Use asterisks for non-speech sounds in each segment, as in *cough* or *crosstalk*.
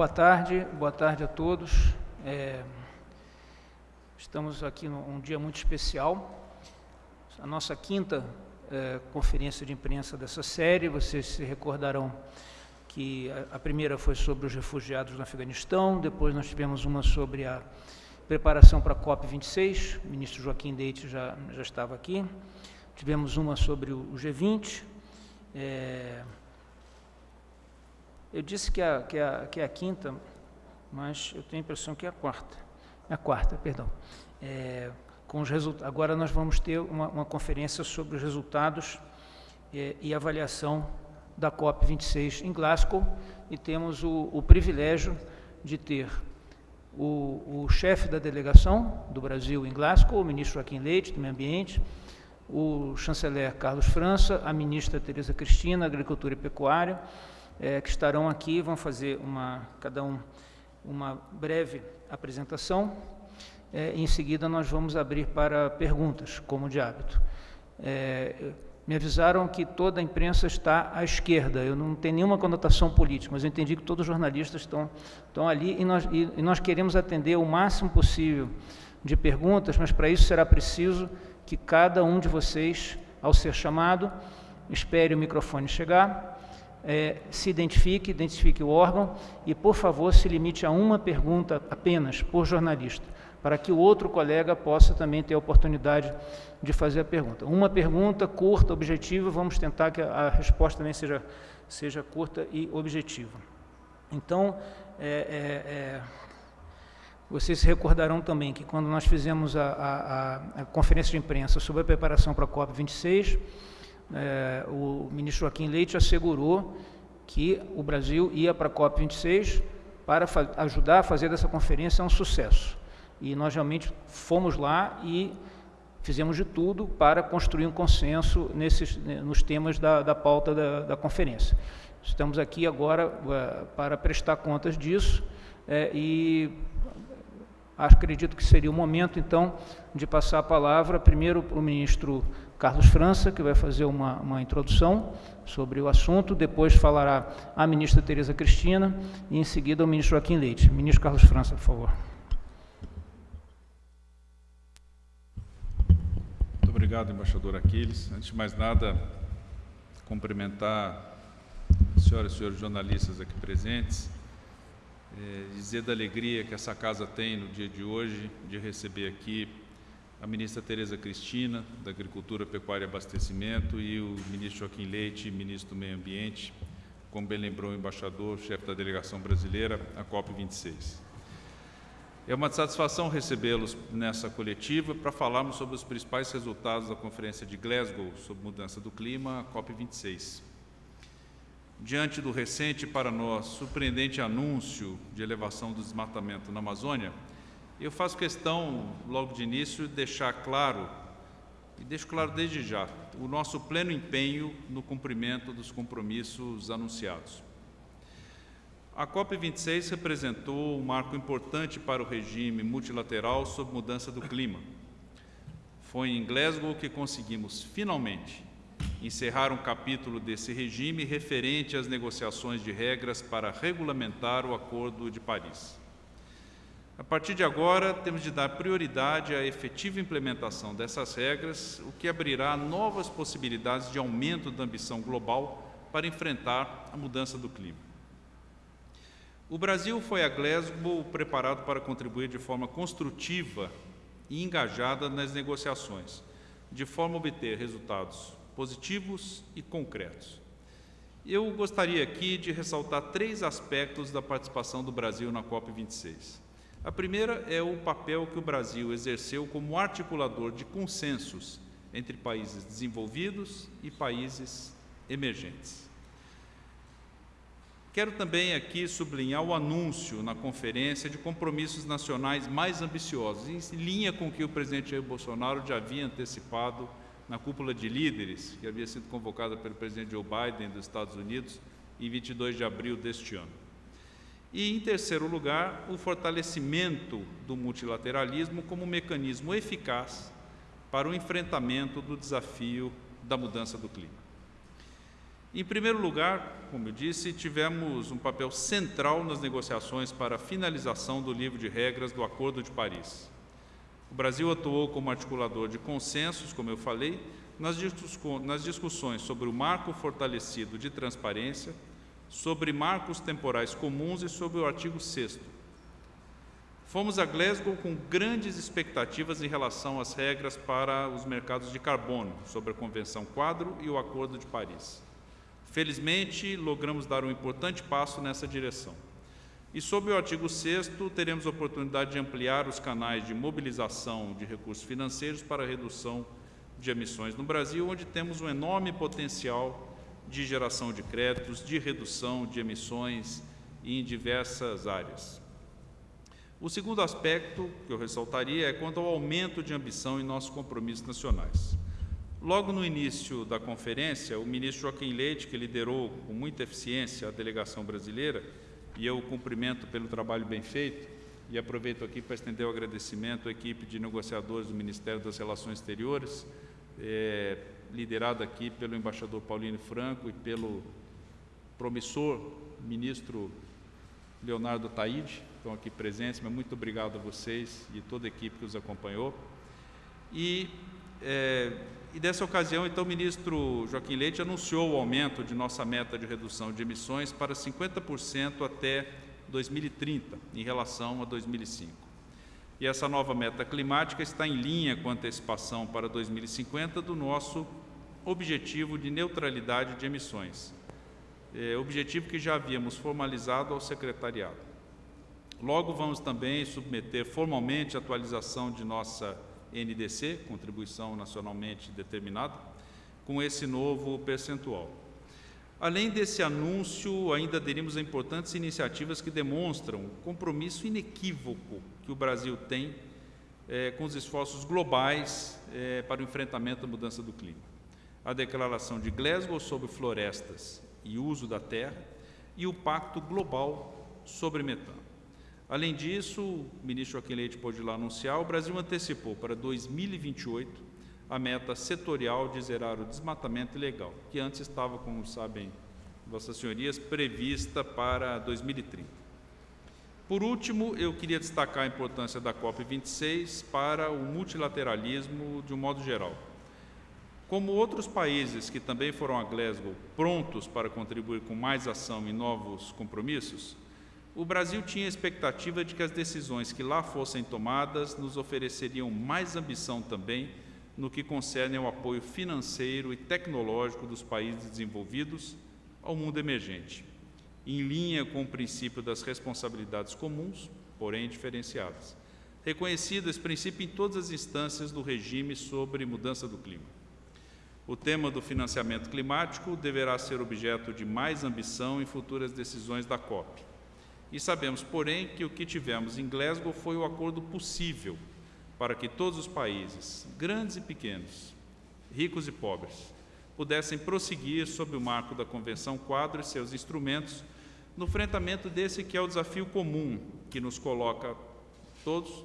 boa tarde, boa tarde a todos. É, estamos aqui num um dia muito especial, a nossa quinta é, conferência de imprensa dessa série. Vocês se recordarão que a, a, primeira foi sobre os refugiados no Afeganistão, depois nós tivemos uma sobre a preparação para a COP26, o ministro Joaquim Leite já, já estava aqui. Tivemos uma sobre o G20. É, eu disse que é, que, é, que é a quinta, mas eu tenho a impressão que é a quarta. É a quarta, perdão. É, com os agora nós vamos ter uma, uma conferência sobre os resultados é, e avaliação da COP26 em Glasgow e temos o, o privilégio de ter o, o chefe da delegação do Brasil em Glasgow, o ministro Joaquim Leite, do Meio Ambiente, o chanceler Carlos França, a ministra Tereza Cristina, Agricultura e Pecuária, é, que estarão aqui, vão fazer uma, cada um uma breve apresentação. É, em seguida, nós vamos abrir para perguntas, como de hábito. É, me avisaram que toda a imprensa está à esquerda. Eu não tenho nenhuma conotação política, mas eu entendi que todos os jornalistas estão, estão ali e nós, e, e nós queremos atender o máximo possível de perguntas, mas para isso será preciso que cada um de vocês, ao ser chamado, espere o microfone chegar é, se identifique, identifique o órgão e, por favor, se limite a uma pergunta apenas por jornalista, para que o outro colega possa também ter a oportunidade de fazer a pergunta. Uma pergunta curta, objetiva, vamos tentar que a, resposta também seja, seja curta e objetiva. Então, é, é, é, vocês se recordarão também que quando nós fizemos a, a, a conferência de imprensa sobre a preparação para a COP26, é, o ministro Joaquim Leite assegurou que o Brasil ia para a COP26 para ajudar a fazer dessa conferência um sucesso. E nós realmente fomos lá e fizemos de tudo para construir um consenso nesses, nos temas da, da pauta da, da, conferência. Estamos aqui agora uh, para prestar contas disso é, e acredito que seria o momento, então, de passar a palavra primeiro para o ministro Carlos França, que vai fazer uma, uma introdução sobre o assunto, depois falará a ministra Tereza Cristina e em seguida o ministro Joaquim Leite. Ministro Carlos França, por favor. Muito obrigado, embaixador Aquiles. Antes de mais nada, cumprimentar as senhoras e senhores jornalistas aqui presentes, é, dizer da alegria que essa casa tem no dia de hoje de receber aqui a ministra Tereza Cristina, da Agricultura, Pecuária e Abastecimento, e o ministro Joaquim Leite, ministro do Meio Ambiente, como bem lembrou o embaixador, chefe da delegação brasileira, a COP26. É uma satisfação recebê-los nessa coletiva para falarmos sobre os principais resultados da Conferência de Glasgow sobre mudança do clima, a COP26. Diante do recente, para nós, surpreendente anúncio de elevação do desmatamento na Amazônia, eu faço questão, logo de início, de deixar claro, e deixo claro desde já, o nosso pleno empenho no cumprimento dos compromissos anunciados. A COP26 representou um marco importante para o regime multilateral sobre mudança do clima. Foi em Glasgow que conseguimos, finalmente, encerrar um capítulo desse regime referente às negociações de regras para regulamentar o Acordo de Paris. A partir de agora, temos de dar prioridade à efetiva implementação dessas regras, o que abrirá novas possibilidades de aumento da ambição global para enfrentar a mudança do clima. O Brasil foi a Glasgow preparado para contribuir de forma construtiva e engajada nas negociações, de forma a obter resultados positivos e concretos. Eu gostaria aqui de ressaltar três aspectos da participação do Brasil na COP26. A primeira é o papel que o Brasil exerceu como articulador de consensos entre países desenvolvidos e países emergentes. Quero também aqui sublinhar o anúncio na conferência de compromissos nacionais mais ambiciosos, em linha com o que o presidente Jair Bolsonaro já havia antecipado na cúpula de líderes, que havia sido convocada pelo presidente Joe Biden dos Estados Unidos em 22 de abril deste ano. E, em terceiro lugar, o fortalecimento do multilateralismo como mecanismo eficaz para o enfrentamento do desafio da mudança do clima. Em primeiro lugar, como eu disse, tivemos um papel central nas negociações para a finalização do livro de regras do Acordo de Paris. O Brasil atuou como articulador de consensos, como eu falei, nas discussões sobre o marco fortalecido de transparência, sobre marcos temporais comuns e sobre o artigo 6 Fomos a Glasgow com grandes expectativas em relação às regras para os mercados de carbono, sobre a Convenção Quadro e o Acordo de Paris. Felizmente, logramos dar um importante passo nessa direção. E sob o artigo 6 teremos a oportunidade de ampliar os canais de mobilização de recursos financeiros para a redução de emissões no Brasil, onde temos um enorme potencial de geração de créditos, de redução de emissões em diversas áreas. O segundo aspecto que eu ressaltaria é quanto ao aumento de ambição em nossos compromissos nacionais. Logo no início da conferência, o ministro Joaquim Leite, que liderou com muita eficiência a delegação brasileira, e eu o cumprimento pelo trabalho bem feito, e aproveito aqui para estender o agradecimento à equipe de negociadores do Ministério das Relações Exteriores, é, liderada aqui pelo embaixador Paulino Franco e pelo promissor ministro Leonardo Taide, estão aqui presentes, mas muito obrigado a vocês e toda a equipe que os acompanhou. E é, e dessa ocasião, então, o ministro Joaquim Leite anunciou o aumento de nossa meta de redução de emissões para 50% até 2030, em relação a 2005. E essa nova meta climática está em linha com a antecipação para 2050 do nosso objetivo de neutralidade de emissões, é, objetivo que já havíamos formalizado ao secretariado. Logo, vamos também submeter formalmente a atualização de nossa NDC, contribuição nacionalmente determinada, com esse novo percentual. Além desse anúncio, ainda aderimos a importantes iniciativas que demonstram o compromisso inequívoco que o Brasil tem é, com os esforços globais é, para o enfrentamento da mudança do clima. A Declaração de Glasgow sobre florestas e uso da terra e o Pacto Global sobre Metano. Além disso, o ministro Joaquim Leite pôde lá anunciar, o Brasil antecipou para 2028 a meta setorial de zerar o desmatamento ilegal, que antes estava, como sabem vossas senhorias, prevista para 2030. Por último, eu queria destacar a importância da COP26 para o multilateralismo de um modo geral. Como outros países que também foram a Glasgow prontos para contribuir com mais ação e novos compromissos, o Brasil tinha a expectativa de que as decisões que lá fossem tomadas nos ofereceriam mais ambição também no que concerne ao apoio financeiro e tecnológico dos países desenvolvidos ao mundo emergente, em linha com o princípio das responsabilidades comuns, porém diferenciadas. Reconhecido esse princípio em todas as instâncias do regime sobre mudança do clima. O tema do financiamento climático deverá ser objeto de mais ambição em futuras decisões da COP e sabemos, porém, que o que tivemos em Glasgow foi o acordo possível para que todos os países, grandes e pequenos, ricos e pobres, pudessem prosseguir sob o marco da Convenção Quadro e seus instrumentos no enfrentamento desse que é o desafio comum que nos coloca todos,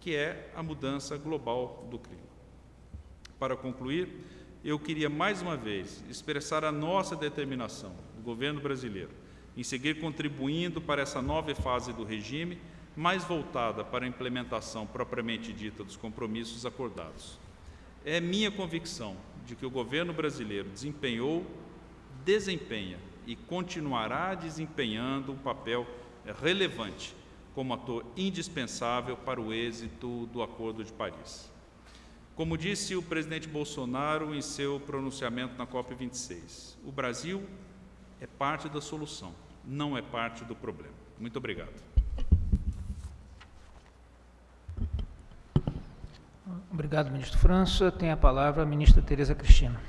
que é a mudança global do clima. Para concluir, eu queria mais uma vez expressar a nossa determinação, do governo brasileiro, em seguir contribuindo para essa nova fase do regime, mais voltada para a implementação propriamente dita dos compromissos acordados. É minha convicção de que o governo brasileiro desempenhou, desempenha e continuará desempenhando um papel relevante como ator indispensável para o êxito do Acordo de Paris. Como disse o presidente Bolsonaro em seu pronunciamento na COP26, o Brasil é parte da solução não é parte do problema. Muito obrigado. Obrigado, ministro França. Tem a palavra a ministra Tereza Cristina.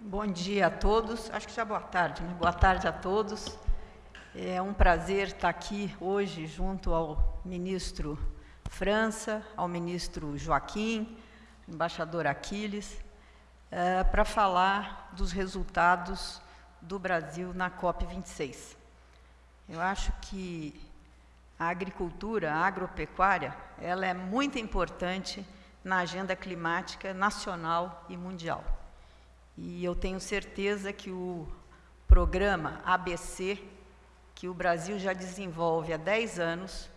Bom dia a todos. Acho que já boa tarde, né? Boa tarde a todos. É um prazer estar aqui hoje junto ao ministro França, ao ministro Joaquim, embaixador Aquiles, uh, para falar dos resultados do Brasil na COP26. Eu acho que a agricultura, a agropecuária, ela é muito importante na agenda climática nacional e mundial. E eu tenho certeza que o programa ABC, que o Brasil já desenvolve há 10 anos,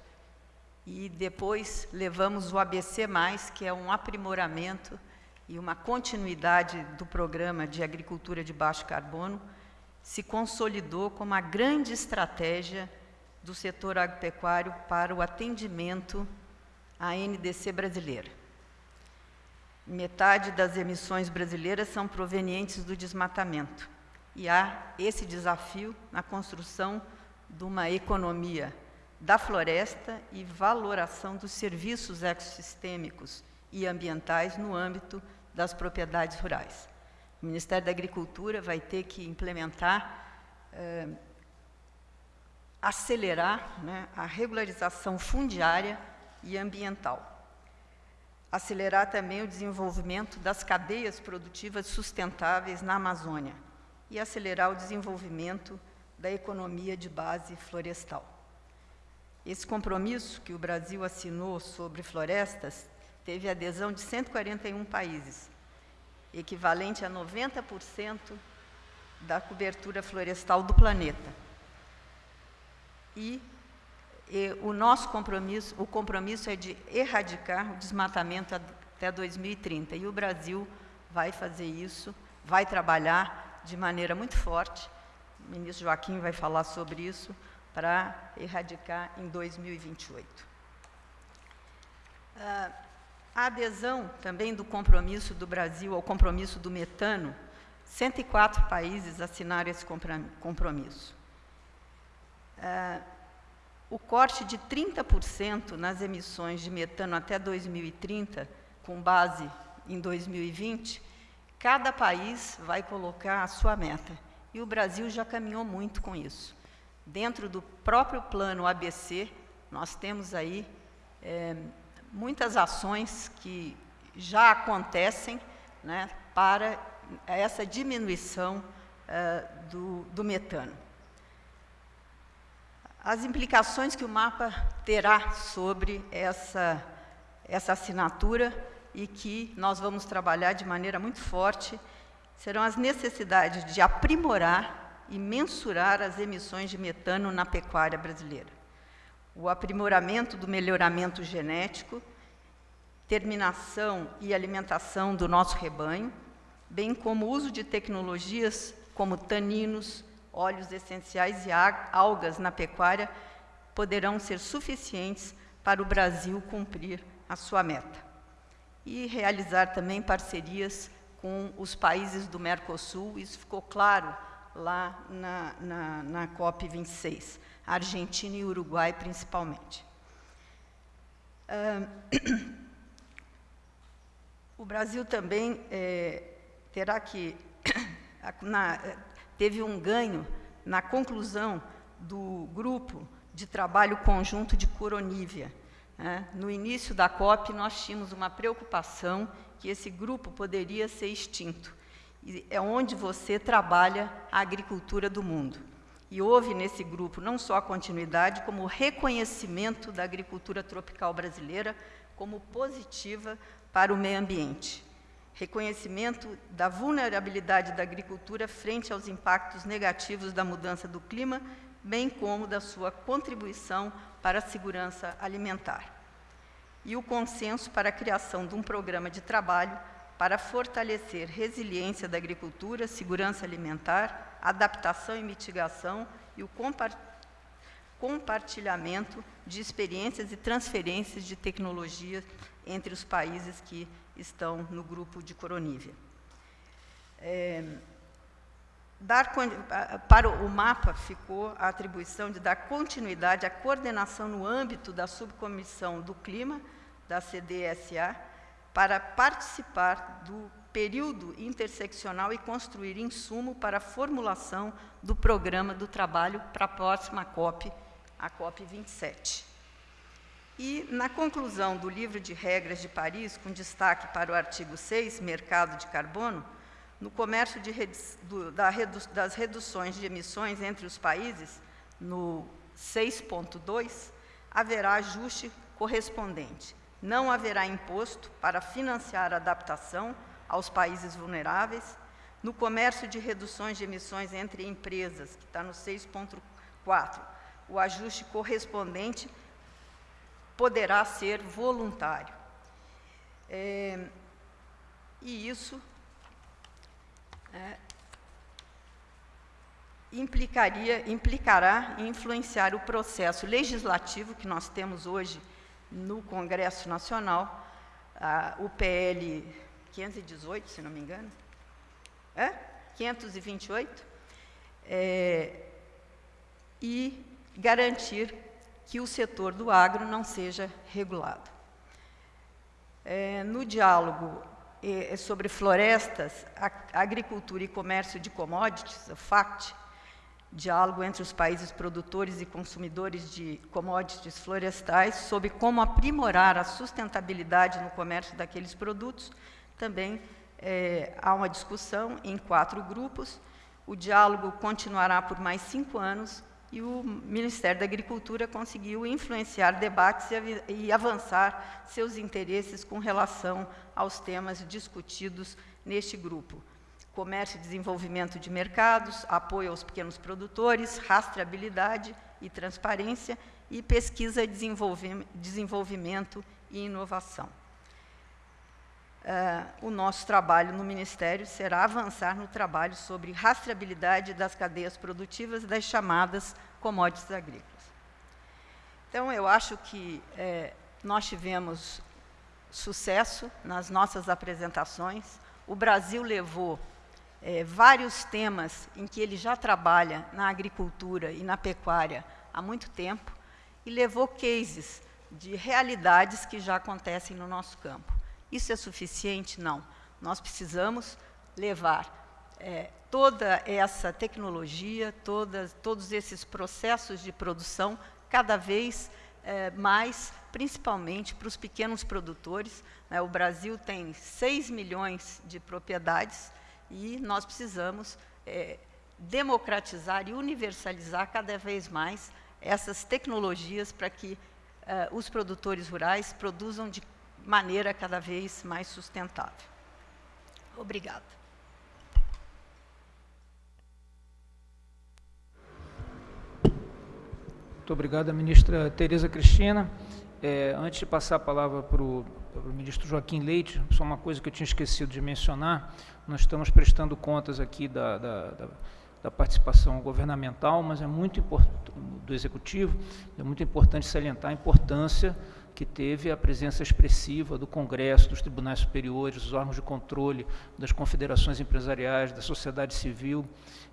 e depois levamos o ABC+, que é um aprimoramento e uma continuidade do programa de agricultura de baixo carbono, se consolidou como a grande estratégia do setor agropecuário para o atendimento à NDC brasileira. Metade das emissões brasileiras são provenientes do desmatamento. E há esse desafio na construção de uma economia da floresta e valoração dos serviços ecossistêmicos e ambientais no âmbito das propriedades rurais. O Ministério da Agricultura vai ter que implementar, eh, acelerar né, a regularização fundiária e ambiental acelerar também o desenvolvimento das cadeias produtivas sustentáveis na Amazônia e acelerar o desenvolvimento da economia de base florestal. Esse compromisso que o Brasil assinou sobre florestas teve adesão de 141 países, equivalente a 90% da cobertura florestal do planeta. E e o nosso compromisso, o compromisso é de erradicar o desmatamento até 2030. E o Brasil vai fazer isso, vai trabalhar de maneira muito forte. O ministro Joaquim vai falar sobre isso para erradicar em 2028. Ah, a adesão também do compromisso do Brasil ao compromisso do metano, 104 países assinaram esse compromisso. Ah, o corte de 30% nas emissões de metano até 2030, com base em 2020, cada país vai colocar a sua meta. E o Brasil já caminhou muito com isso. Dentro do próprio plano ABC, nós temos aí é, muitas ações que já acontecem né, para essa diminuição é, do, do metano. As implicações que o mapa terá sobre essa, essa assinatura e que nós vamos trabalhar de maneira muito forte serão as necessidades de aprimorar e mensurar as emissões de metano na pecuária brasileira. O aprimoramento do melhoramento genético, terminação e alimentação do nosso rebanho, bem como o uso de tecnologias como taninos, óleos essenciais e algas na pecuária poderão ser suficientes para o Brasil cumprir a sua meta. E realizar também parcerias com os países do Mercosul, isso ficou claro lá na, na, na COP26, Argentina e Uruguai principalmente. Uh, *coughs* o Brasil também é, terá que, *coughs* na, teve um ganho na conclusão do grupo de trabalho conjunto de Coronívia. Né? No início da COP, nós tínhamos uma preocupação que esse grupo poderia ser extinto. É onde você trabalha a agricultura do mundo. E houve nesse grupo não só a continuidade, como o reconhecimento da agricultura tropical brasileira como positiva para o meio ambiente reconhecimento da vulnerabilidade da agricultura frente aos impactos negativos da mudança do clima, bem como da sua contribuição para a segurança alimentar. E o consenso para a criação de um programa de trabalho para fortalecer resiliência da agricultura, segurança alimentar, adaptação e mitigação e o compartilhamento de experiências e transferências de tecnologias entre os países que estão no grupo de Coronívia. É, dar, para o mapa ficou a atribuição de dar continuidade à coordenação no âmbito da subcomissão do clima, da CDSA, para participar do período interseccional e construir insumo para a formulação do programa do trabalho para a próxima COP, a COP 27. E, na conclusão do livro de regras de Paris, com destaque para o artigo 6, mercado de carbono, no comércio redu do, da redu das reduções de emissões entre os países, no 6.2, haverá ajuste correspondente. Não haverá imposto para financiar a adaptação aos países vulneráveis, No comércio de reduções de emissões entre empresas, que está no 6.4, o ajuste correspondente poderá ser voluntário. É, e isso é, implicaria, implicará em influenciar o processo legislativo que nós temos hoje no Congresso Nacional, a, o PL 518, se não me engano, é? 528, é, e garantir que o setor do agro não seja regulado. É, no diálogo é, sobre florestas, agricultura e comércio de commodities, o FACT, diálogo entre os países produtores e consumidores de commodities florestais sobre como aprimorar a sustentabilidade no comércio daqueles produtos. Também é, há uma discussão em quatro grupos. O diálogo continuará por mais cinco anos e o Ministério da Agricultura conseguiu influenciar debates e, e avançar seus interesses com relação aos temas discutidos neste grupo comércio e desenvolvimento de mercados, apoio aos pequenos produtores, rastreabilidade e transparência e pesquisa, desenvolvimento e inovação. Uh, o nosso trabalho no Ministério será avançar no trabalho sobre rastreabilidade das cadeias produtivas das chamadas commodities agrícolas. Então, eu acho que é, nós tivemos sucesso nas nossas apresentações. O Brasil levou é, vários temas em que ele já trabalha na agricultura e na pecuária há muito tempo e levou cases de realidades que já acontecem no nosso campo. Isso é suficiente? Não. Nós precisamos levar é, toda essa tecnologia, todas, todos esses processos de produção cada vez é, mais, principalmente para os pequenos produtores. Né? O Brasil tem 6 milhões de propriedades, e nós precisamos é, democratizar e universalizar cada vez mais essas tecnologias para que uh, os produtores rurais produzam de maneira cada vez mais sustentável. Obrigada. Muito obrigada, ministra Tereza Cristina. É, antes de passar a palavra para o ministro Joaquim Leite, só uma coisa que eu tinha esquecido de mencionar, nós estamos prestando contas aqui da, da, da, da participação governamental, mas é muito importante, do Executivo, é muito importante salientar a importância que teve a presença expressiva do Congresso, dos tribunais superiores, dos órgãos de controle, das confederações empresariais, da sociedade civil.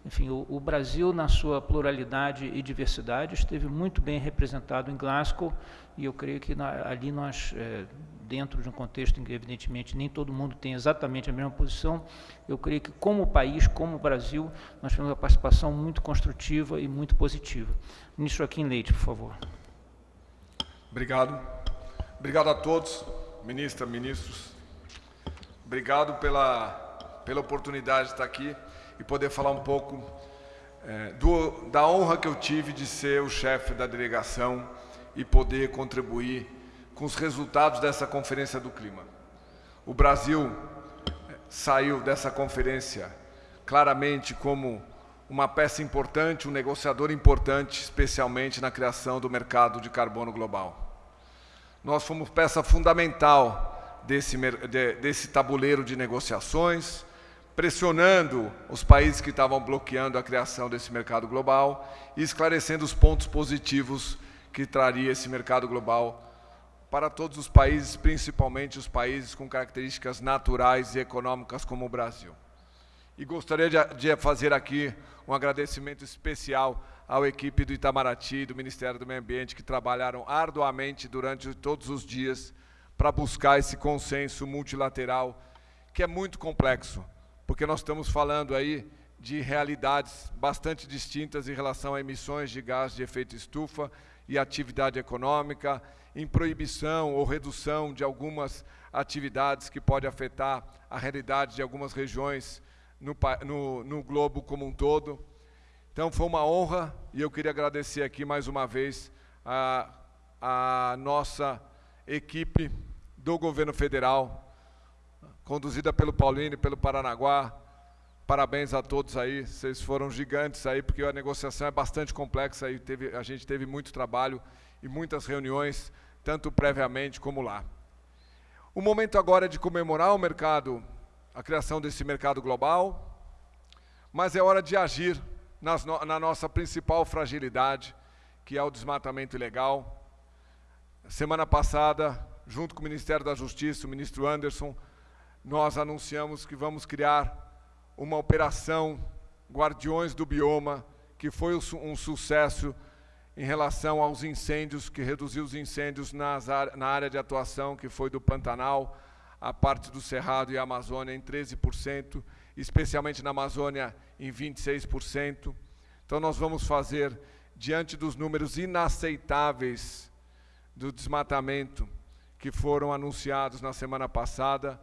Enfim, o, o Brasil, na sua pluralidade e diversidade, esteve muito bem representado em Glasgow, e eu creio que na, ali nós, é, dentro de um contexto em que, evidentemente, nem todo mundo tem exatamente a mesma posição, eu creio que, como país, como Brasil, nós tivemos uma participação muito construtiva e muito positiva. Ministro Joaquim Leite, por favor. Obrigado. Obrigado a todos, ministra, ministros. Obrigado pela, pela oportunidade de estar aqui e poder falar um pouco é, do, da honra que eu tive de ser o chefe da delegação e poder contribuir com os resultados dessa Conferência do Clima. O Brasil é, saiu dessa conferência claramente como uma peça importante, um negociador importante, especialmente na criação do mercado de carbono global. Nós fomos peça fundamental desse, desse tabuleiro de negociações, pressionando os países que estavam bloqueando a criação desse mercado global e esclarecendo os pontos positivos que traria esse mercado global para todos os países, principalmente os países com características naturais e econômicas como o Brasil. E gostaria de fazer aqui um agradecimento especial à equipe do Itamaraty do Ministério do Meio Ambiente, que trabalharam arduamente durante todos os dias para buscar esse consenso multilateral, que é muito complexo, porque nós estamos falando aí de realidades bastante distintas em relação a emissões de gás de efeito estufa e atividade econômica, em proibição ou redução de algumas atividades que pode afetar a realidade de algumas regiões no, no, no globo como um todo. Então foi uma honra e eu queria agradecer aqui mais uma vez a, a nossa equipe do governo federal, conduzida pelo Paulinho e pelo Paranaguá, Parabéns a todos aí, vocês foram gigantes aí, porque a negociação é bastante complexa e teve, a gente teve muito trabalho e muitas reuniões, tanto previamente como lá. O momento agora é de comemorar o mercado, a criação desse mercado global, mas é hora de agir nas, na nossa principal fragilidade, que é o desmatamento ilegal. Semana passada, junto com o Ministério da Justiça, o ministro Anderson, nós anunciamos que vamos criar uma operação Guardiões do Bioma, que foi um sucesso em relação aos incêndios, que reduziu os incêndios nas, na área de atuação, que foi do Pantanal, a parte do Cerrado e a Amazônia em 13%, especialmente na Amazônia em 26%. Então nós vamos fazer, diante dos números inaceitáveis do desmatamento que foram anunciados na semana passada,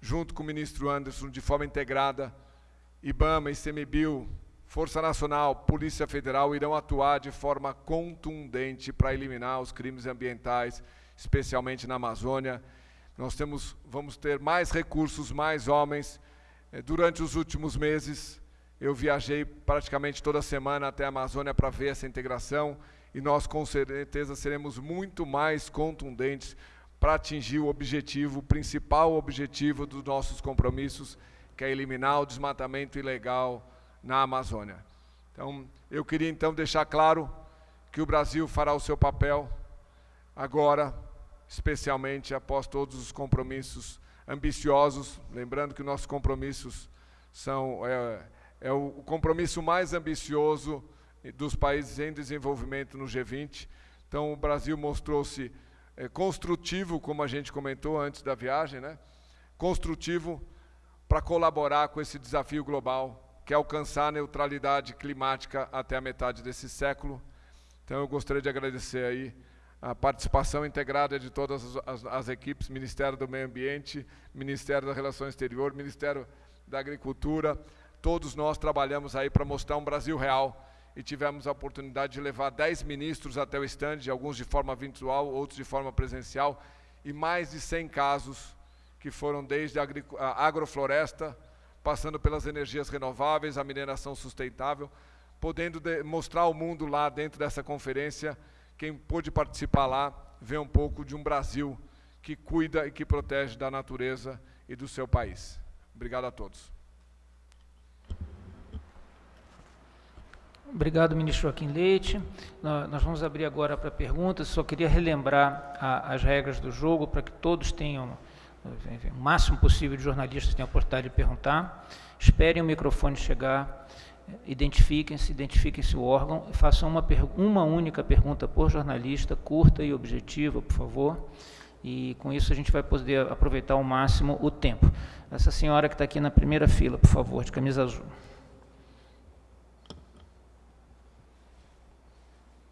junto com o ministro Anderson, de forma integrada, IBAMA, ICMBio, Força Nacional, Polícia Federal irão atuar de forma contundente para eliminar os crimes ambientais, especialmente na Amazônia. Nós temos, vamos ter mais recursos, mais homens. Eh, durante os últimos meses, eu viajei praticamente toda semana até a Amazônia para ver essa integração e nós com certeza seremos muito mais contundentes para atingir o objetivo, o principal objetivo dos nossos compromissos, que é eliminar o desmatamento ilegal na Amazônia. Então, eu queria então deixar claro que o Brasil fará o seu papel agora, especialmente após todos os compromissos ambiciosos, lembrando que nossos compromissos são é, é o compromisso mais ambicioso dos países em desenvolvimento no G20. Então, o Brasil mostrou-se é, construtivo, como a gente comentou antes da viagem, né? construtivo para colaborar com esse desafio global, que é alcançar a neutralidade climática até a metade desse século. Então eu gostaria de agradecer aí a participação integrada de todas as, as, as equipes, Ministério do Meio Ambiente, Ministério das Relações Exteriores, Ministério da Agricultura, todos nós trabalhamos aí para mostrar um Brasil real. E tivemos a oportunidade de levar 10 ministros até o estande, alguns de forma virtual, outros de forma presencial, e mais de 100 casos que foram desde a agrofloresta, passando pelas energias renováveis, a mineração sustentável, podendo mostrar ao mundo lá dentro dessa conferência, quem pôde participar lá, ver um pouco de um Brasil que cuida e que protege da natureza e do seu país. Obrigado a todos. Obrigado, ministro Joaquim Leite. Nós vamos abrir agora para perguntas. Só queria relembrar as regras do jogo para que todos tenham o máximo possível de jornalistas tenham a oportunidade de perguntar. Esperem o microfone chegar, identifiquem-se, identifiquem-se o órgão, façam uma, uma única pergunta por jornalista, curta e objetiva, por favor. E com isso a gente vai poder aproveitar ao máximo o tempo. Essa senhora que está aqui na primeira fila, por favor, de camisa azul.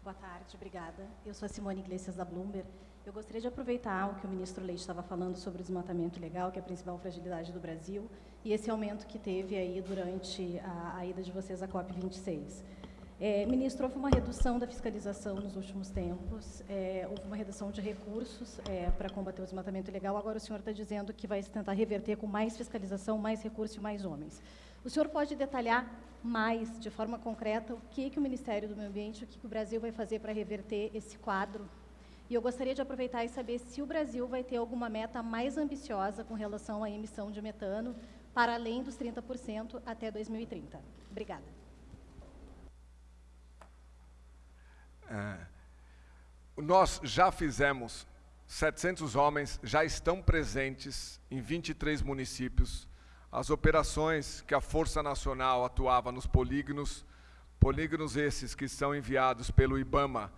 Boa tarde, obrigada. Eu sou a Simone Iglesias da Bloomberg. Eu gostaria de aproveitar o que o ministro Leite estava falando sobre o desmatamento ilegal, que é a principal fragilidade do Brasil, e esse aumento que teve aí durante a, a ida de vocês à COP26. É, ministro, houve uma redução da fiscalização nos últimos tempos, é, houve uma redução de recursos é, para combater o desmatamento ilegal, agora o senhor está dizendo que vai tentar reverter com mais fiscalização, mais recursos e mais homens. O senhor pode detalhar mais, de forma concreta, o que, que o Ministério do Meio Ambiente, o que, que o Brasil vai fazer para reverter esse quadro e eu gostaria de aproveitar e saber se o Brasil vai ter alguma meta mais ambiciosa com relação à emissão de metano, para além dos 30% até 2030. Obrigada. É, nós já fizemos, 700 homens já estão presentes em 23 municípios. As operações que a Força Nacional atuava nos polígonos, polígonos esses que são enviados pelo IBAMA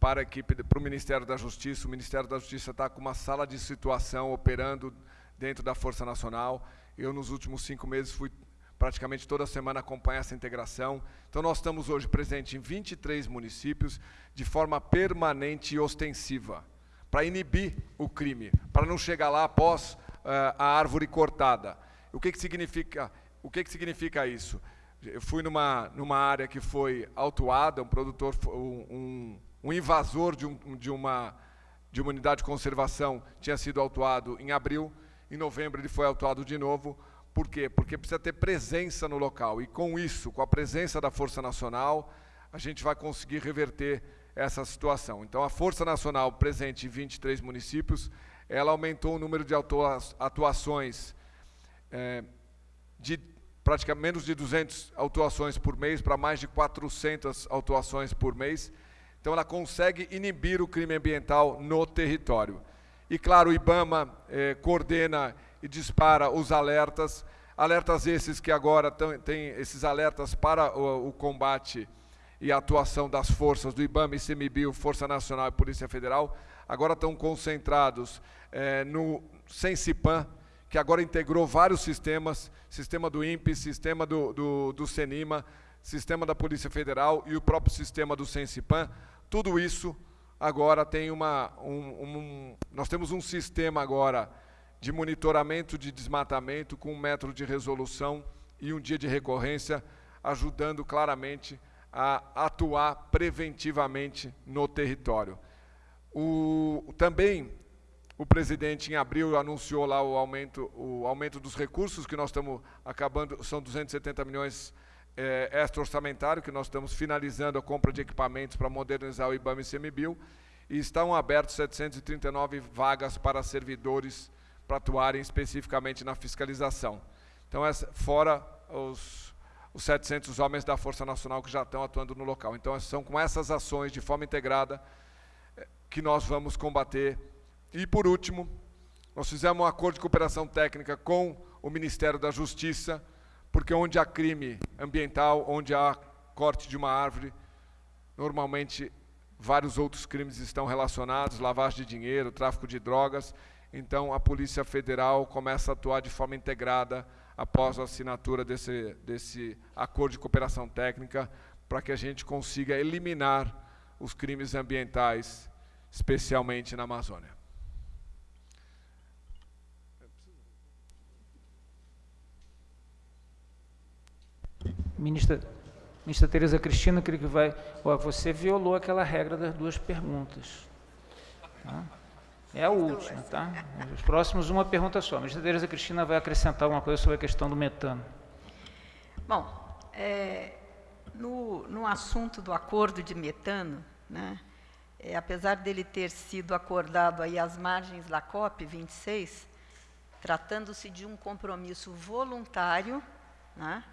para equipe, para o Ministério da Justiça. O Ministério da Justiça está com uma sala de situação operando dentro da Força Nacional. Eu, nos últimos cinco meses, fui praticamente toda semana acompanhar essa integração. Então, nós estamos hoje presentes em 23 municípios de forma permanente e ostensiva, para inibir o crime, para não chegar lá após uh, a árvore cortada. O que, que significa? O que, que significa isso? Eu fui numa, numa área que foi autuada, um produtor, um, um invasor de, um, de, uma, de uma unidade de conservação tinha sido autuado em abril, em novembro ele foi autuado de novo Por quê? Porque precisa ter presença no local. E com isso, com a presença da Força Nacional, a gente vai conseguir reverter essa situação. Então, a Força Nacional presente em 23 municípios, ela aumentou o número de atuações é, de praticamente menos de 200 autuações por mês para mais de 400 autuações por mês. Então, ela consegue inibir o crime ambiental no território. E, claro, o IBAMA eh, coordena e dispara os alertas, alertas esses que agora têm esses alertas para o, o, combate e a atuação das forças do IBAMA, ICMBio, Força Nacional e Polícia Federal, agora estão concentrados eh, no Sensipan, que agora integrou vários sistemas, sistema do INPE, sistema do, do, do CENIMA, sistema da Polícia Federal e o próprio sistema do Sensipan, tudo isso agora tem uma... Um, um, nós temos um sistema agora de monitoramento de desmatamento com um método de resolução e um dia de recorrência, ajudando claramente a atuar preventivamente no território. O, também o presidente, em abril, anunciou lá o aumento, o aumento dos recursos que nós estamos acabando, são 270 milhões é, extra-orçamentário, que nós estamos finalizando a compra de equipamentos para modernizar o IBAMA e CMBio, e estão abertos 739 vagas para servidores para atuarem especificamente na fiscalização. Então, essa, fora os, os 700 homens da Força Nacional que já estão atuando no local. Então, são com essas ações de forma integrada é, que nós vamos combater e, por último, nós fizemos um acordo de cooperação técnica com o Ministério da Justiça, porque onde há crime ambiental, onde há corte de uma árvore, normalmente vários outros crimes estão relacionados, lavagem de dinheiro, tráfico de drogas, então a Polícia Federal começa a atuar de forma integrada após a assinatura desse, desse acordo de cooperação técnica, para que a gente consiga eliminar os crimes ambientais, especialmente na Amazônia. Ministra, ministra Tereza Cristina, creio que vai... Ó, você violou aquela regra das duas perguntas. Tá? É a última, tá? Os próximos, uma pergunta só. A ministra Tereza Cristina vai acrescentar alguma coisa sobre a questão do metano. Bom, é, no, no assunto do acordo de metano, né, é, apesar dele ter sido acordado aí às margens da COP 26, tratando-se de um compromisso voluntário, né,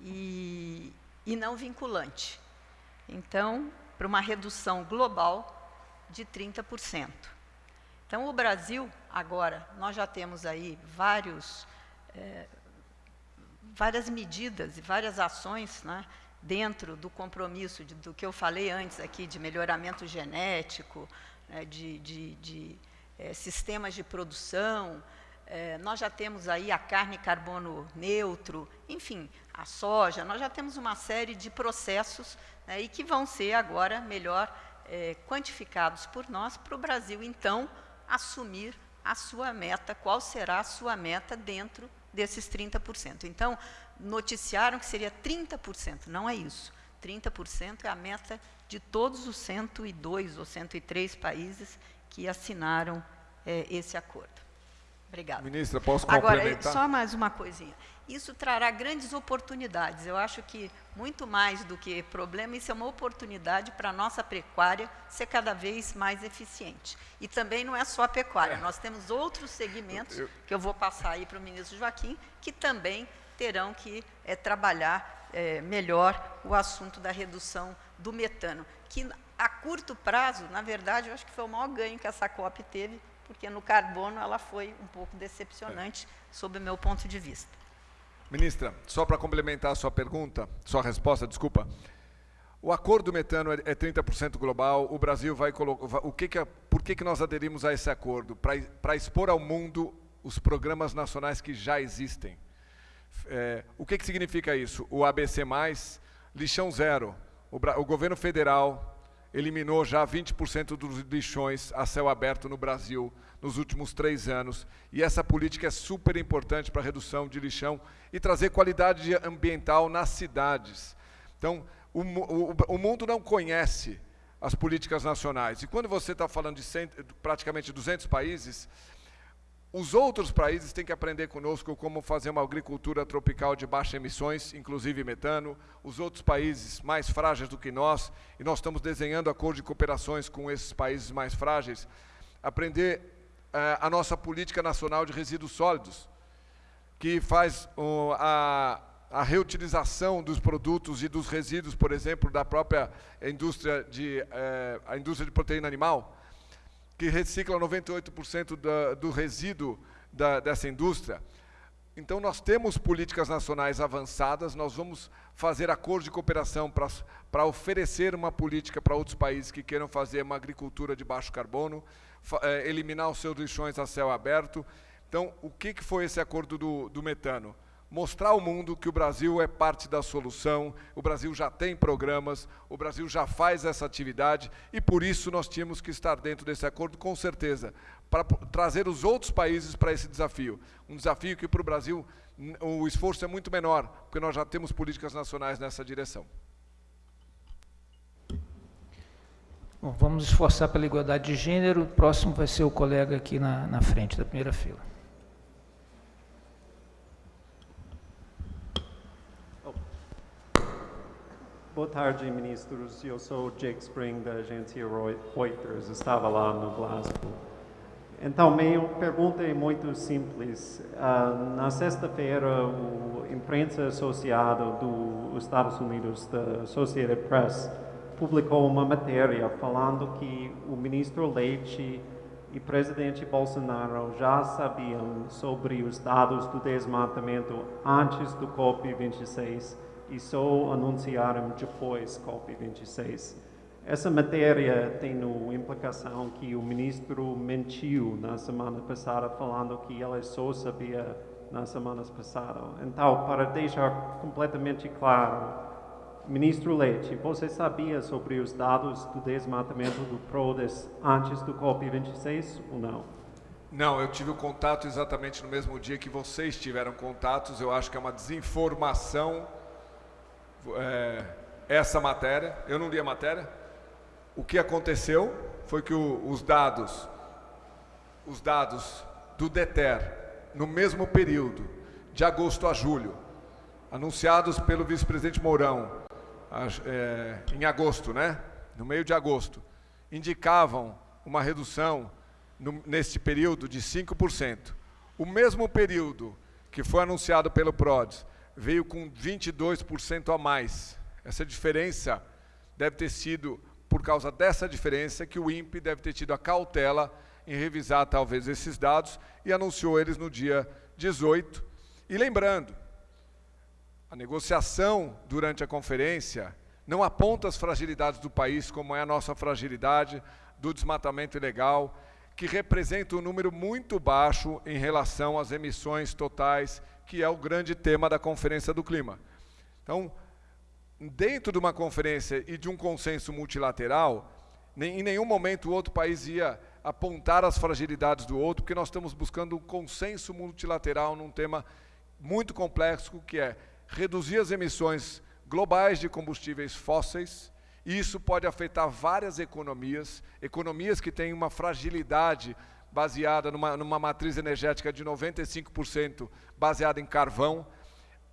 e, e não vinculante. Então, para uma redução global de 30%. Então, o Brasil, agora, nós já temos aí vários, é, várias medidas e várias ações né, dentro do compromisso de, do que eu falei antes aqui, de melhoramento genético, né, de, de, de é, sistemas de produção, é, nós já temos aí a carne carbono neutro, enfim, a soja, nós já temos uma série de processos né, e que vão ser agora melhor é, quantificados por nós para o Brasil, então, assumir a sua meta, qual será a sua meta dentro desses 30%. Então, noticiaram que seria 30%, não é isso. 30% é a meta de todos os 102 ou 103 países que assinaram é, esse acordo. Obrigada. Ministra, posso complementar? Agora, só mais uma coisinha. Isso trará grandes oportunidades. Eu acho que, muito mais do que problema, isso é uma oportunidade para a nossa pecuária ser cada vez mais eficiente. E também não é só a pecuária, é. nós temos outros segmentos, eu, eu... que eu vou passar aí para o ministro Joaquim, que também terão que é, trabalhar é, melhor o assunto da redução do metano, que a curto prazo, na verdade, eu acho que foi o maior ganho que essa COP teve, porque no carbono ela foi um pouco decepcionante, é. sob o meu ponto de vista. Ministra, só para complementar a sua pergunta, sua resposta, desculpa. O acordo metano é 30% é global, o Brasil vai colocar... O que que, por que, que nós aderimos a esse acordo? Para expor ao mundo os programas nacionais que já existem. É, o que, que significa isso? O ABC+, lixão zero. O, o governo federal eliminou já 20% dos lixões a céu aberto no Brasil nos últimos três anos. E essa política é super importante para a redução de lixão e trazer qualidade ambiental nas cidades. Então, o, o, o mundo não conhece as políticas nacionais. E quando você está falando de cento, praticamente 200 países, Os outros países têm que aprender conosco como fazer uma agricultura tropical de baixa emissões, inclusive metano. Os outros países mais frágeis do que nós, e nós estamos desenhando acordo de cooperações com esses países mais frágeis, aprender uh, a nossa política nacional de resíduos sólidos, que faz uh, a, a reutilização dos produtos e dos resíduos, por exemplo, da própria indústria de, uh, a indústria de proteína animal, que recicla 98% da, do resíduo da, dessa indústria. Então, nós temos políticas nacionais avançadas, nós vamos fazer acordo de cooperação para oferecer uma política para outros países que queiram fazer uma agricultura de baixo carbono, é, eliminar os seus lixões a céu aberto. Então, o que, que foi esse acordo do, do metano? Mostrar ao mundo que o Brasil é parte da solução, o Brasil já tem programas, o Brasil já faz essa atividade e por isso nós tínhamos que estar dentro desse acordo, com certeza, para trazer os outros países para esse desafio. Um desafio que para o Brasil o esforço é muito menor, porque nós já temos políticas nacionais nessa direção. Bom, vamos esforçar pela igualdade de gênero. O próximo vai ser o colega aqui na, na frente, da primeira fila. Boa tarde, ministros. Eu sou Jake Spring, da agência Reuters. Estava lá no Glasgow. Então, minha pergunta é muito simples. Uh, na sexta-feira, o imprensa associada dos Estados Unidos, da Associated Press, publicou uma matéria falando que o ministro Leite e o presidente Bolsonaro já sabiam sobre os dados do desmatamento antes do COP26 e só anunciaram depois COP26. Essa matéria tem a implicação que o ministro mentiu na semana passada, falando que ele só sabia na semana passada. Então, para deixar completamente claro, ministro Leite, você sabia sobre os dados do desmatamento do PRODES antes do COP26 ou não? Não, eu tive o contato exatamente no mesmo dia que vocês tiveram contatos. Eu acho que é uma desinformação é, essa matéria, eu não li a matéria. O que aconteceu foi que o, os dados, os dados do DETER, no mesmo período, de agosto a julho, anunciados pelo vice-presidente Mourão, é, em agosto, né? no meio de agosto, indicavam uma redução no, neste período de 5%. O mesmo período que foi anunciado pelo PRODES veio com 22% a mais. Essa diferença deve ter sido por causa dessa diferença que o INPE deve ter tido a cautela em revisar talvez esses dados e anunciou eles no dia 18. E lembrando, a negociação durante a conferência não aponta as fragilidades do país, como é a nossa fragilidade do desmatamento ilegal, que representa um número muito baixo em relação às emissões totais que é o grande tema da Conferência do Clima. Então, dentro de uma conferência e de um consenso multilateral, em nenhum momento o outro país ia apontar as fragilidades do outro, porque nós estamos buscando um consenso multilateral num tema muito complexo, que é reduzir as emissões globais de combustíveis fósseis, e isso pode afetar várias economias, economias que têm uma fragilidade baseada numa, numa matriz energética de 95% baseada em carvão.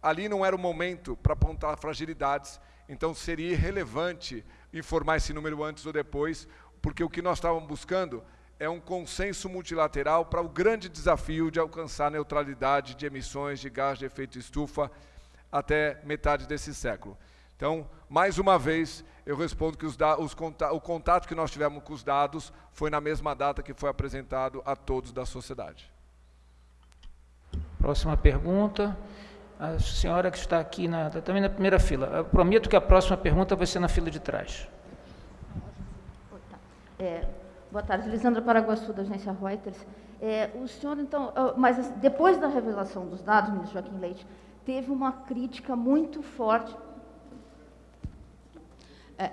Ali não era o momento para apontar fragilidades, então seria irrelevante informar esse número antes ou depois, porque o que nós estávamos buscando é um consenso multilateral para o grande desafio de alcançar neutralidade de emissões de gás de efeito estufa até metade desse século. Então, mais uma vez, eu respondo que os os contato, o contato que nós tivemos com os dados foi na mesma data que foi apresentado a todos da sociedade. Próxima pergunta. A senhora que está aqui na, tá também na primeira fila. Eu prometo que a próxima pergunta vai ser na fila de trás. É, boa tarde, Lisandra Paraguaçu, da agência Reuters. É, o senhor, então, mas depois da revelação dos dados, ministro Joaquim Leite, teve uma crítica muito forte é,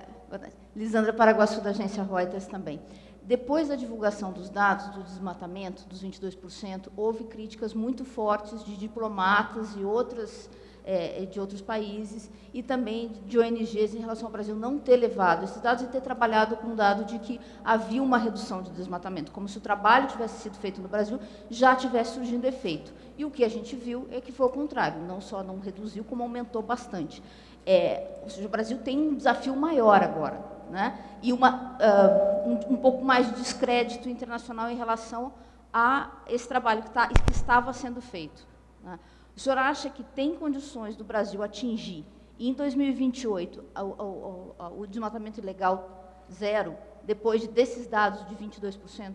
Lisandra Paraguaçu, da agência Reuters também. Depois da divulgação dos dados do desmatamento, dos 22%, houve críticas muito fortes de diplomatas e outras é, de outros países e também de ONGs em relação ao Brasil não ter levado esses dados e ter trabalhado com o dado de que havia uma redução de desmatamento, como se o trabalho tivesse sido feito no Brasil já tivesse surgindo efeito. E o que a gente viu é que foi o contrário, não só não reduziu, como aumentou bastante. É, ou seja, o Brasil tem um desafio maior agora, né? e uma, uh, um, um, pouco mais de descrédito internacional em relação a esse trabalho que, tá, que estava sendo feito. Né? O senhor acha que tem condições do Brasil atingir, em 2028, o, o, o, desmatamento ilegal zero, depois desses dados de 22%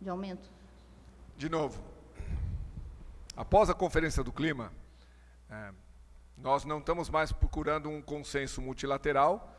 de aumento? De novo, após a Conferência do Clima, é, nós não estamos mais procurando um consenso multilateral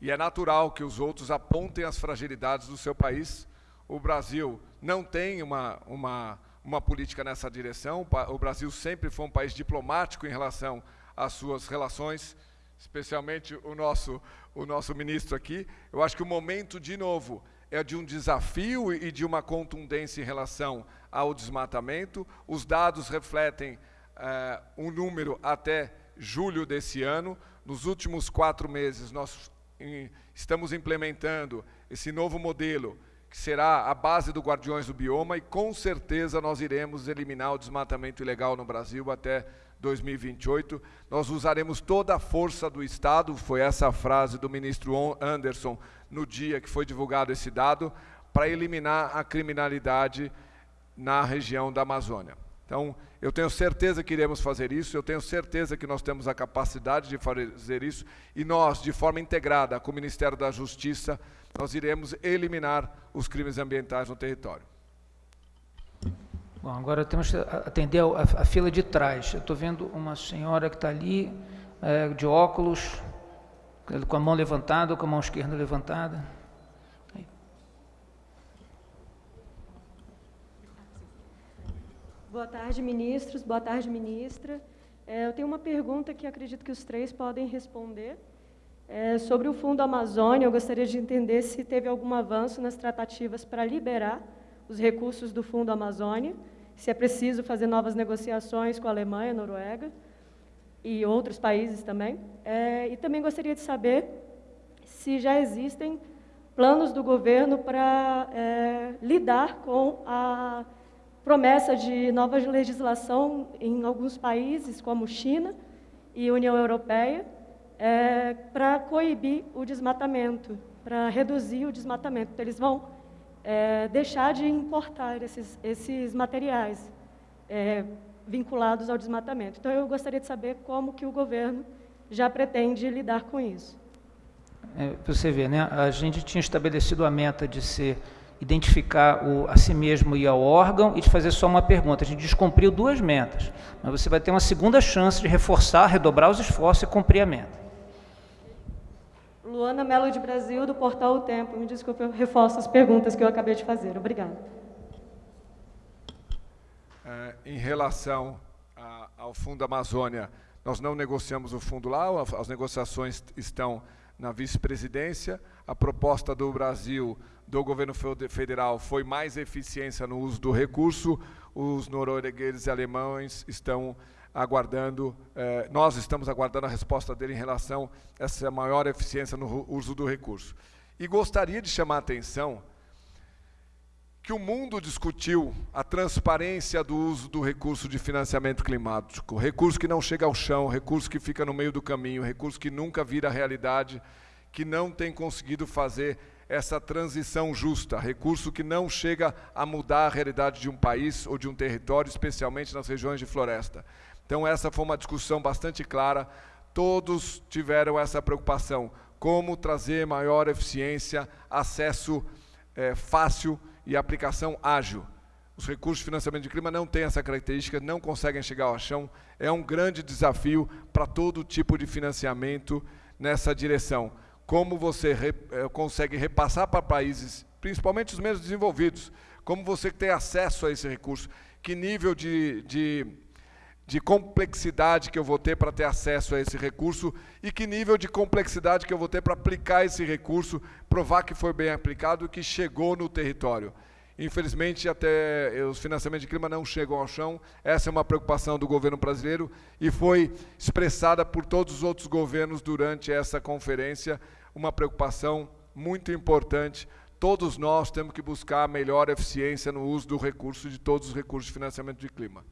e é natural que os outros apontem as fragilidades do seu país. O Brasil não tem uma, uma uma política nessa direção. O Brasil sempre foi um país diplomático em relação às suas relações, especialmente o nosso, o nosso ministro aqui. Eu acho que o momento, de novo, é de um desafio e de uma contundência em relação ao desmatamento. Os dados refletem é, um número até julho desse ano. Nos últimos quatro meses, nós estamos implementando esse novo modelo que será a base do Guardiões do Bioma, e com certeza nós iremos eliminar o desmatamento ilegal no Brasil até 2028. Nós usaremos toda a força do Estado, foi essa a frase do ministro Anderson no dia que foi divulgado esse dado, para eliminar a criminalidade na região da Amazônia. Então, eu tenho certeza que iremos fazer isso, eu tenho certeza que nós temos a capacidade de fazer isso, e nós, de forma integrada com o Ministério da Justiça, nós iremos eliminar os crimes ambientais no território. Bom, agora temos que atender a, a fila de trás. Eu estou vendo uma senhora que está ali, é, de óculos, com a mão levantada ou com a mão esquerda levantada. Boa tarde, ministros. Boa tarde, ministra. É, eu tenho uma pergunta que acredito que os três podem responder. É, sobre o Fundo Amazônia, eu gostaria de entender se teve algum avanço nas tratativas para liberar os recursos do Fundo Amazônia, se é preciso fazer novas negociações com a Alemanha, Noruega e outros países também. É, e também gostaria de saber se já existem planos do governo para é, lidar com a promessa de nova legislação em alguns países, como China e União Europeia, é, para coibir o desmatamento, para reduzir o desmatamento. Então, eles vão é, deixar de importar esses, esses materiais é, vinculados ao desmatamento. Então, eu gostaria de saber como que o governo já pretende lidar com isso. É, você vê, né? a gente tinha estabelecido a meta de ser identificar o, a si mesmo e ao órgão e de fazer só uma pergunta. A gente descumpriu duas metas, mas você vai ter uma segunda chance de reforçar, redobrar os esforços e cumprir a meta. Luana Melo de Brasil, do Portal O Tempo. Me desculpe, eu reforço as perguntas que eu acabei de fazer. Obrigada. É, em relação a, ao Fundo Amazônia, nós não negociamos o fundo lá, as negociações estão na vice-presidência. A proposta do Brasil, do governo federal, foi mais eficiência no uso do recurso. Os noruegueses e alemães estão aguardando, eh, nós estamos aguardando a resposta dele em relação a essa maior eficiência no uso do recurso. E gostaria de chamar a atenção que o mundo discutiu a transparência do uso do recurso de financiamento climático, recurso que não chega ao chão, recurso que fica no meio do caminho, recurso que nunca vira realidade, que não tem conseguido fazer essa transição justa, recurso que não chega a mudar a realidade de um país ou de um território, especialmente nas regiões de floresta. Então, essa foi uma discussão bastante clara. Todos tiveram essa preocupação: como trazer maior eficiência, acesso é, fácil e aplicação ágil. Os recursos de financiamento de clima não têm essa característica, não conseguem chegar ao chão. É um grande desafio para todo tipo de financiamento nessa direção. Como você re, é, consegue repassar para países, principalmente os menos desenvolvidos, como você tem acesso a esse recurso, que nível de, de de complexidade que eu vou ter para ter acesso a esse recurso e que nível de complexidade que eu vou ter para aplicar esse recurso, provar que foi bem aplicado e que chegou no território. Infelizmente, até os financiamentos de clima não chegam ao chão. Essa é uma preocupação do governo brasileiro e foi expressada por todos os outros governos durante essa conferência, uma preocupação muito importante. Todos nós temos que buscar melhor eficiência no uso do recurso de todos os recursos de financiamento de clima.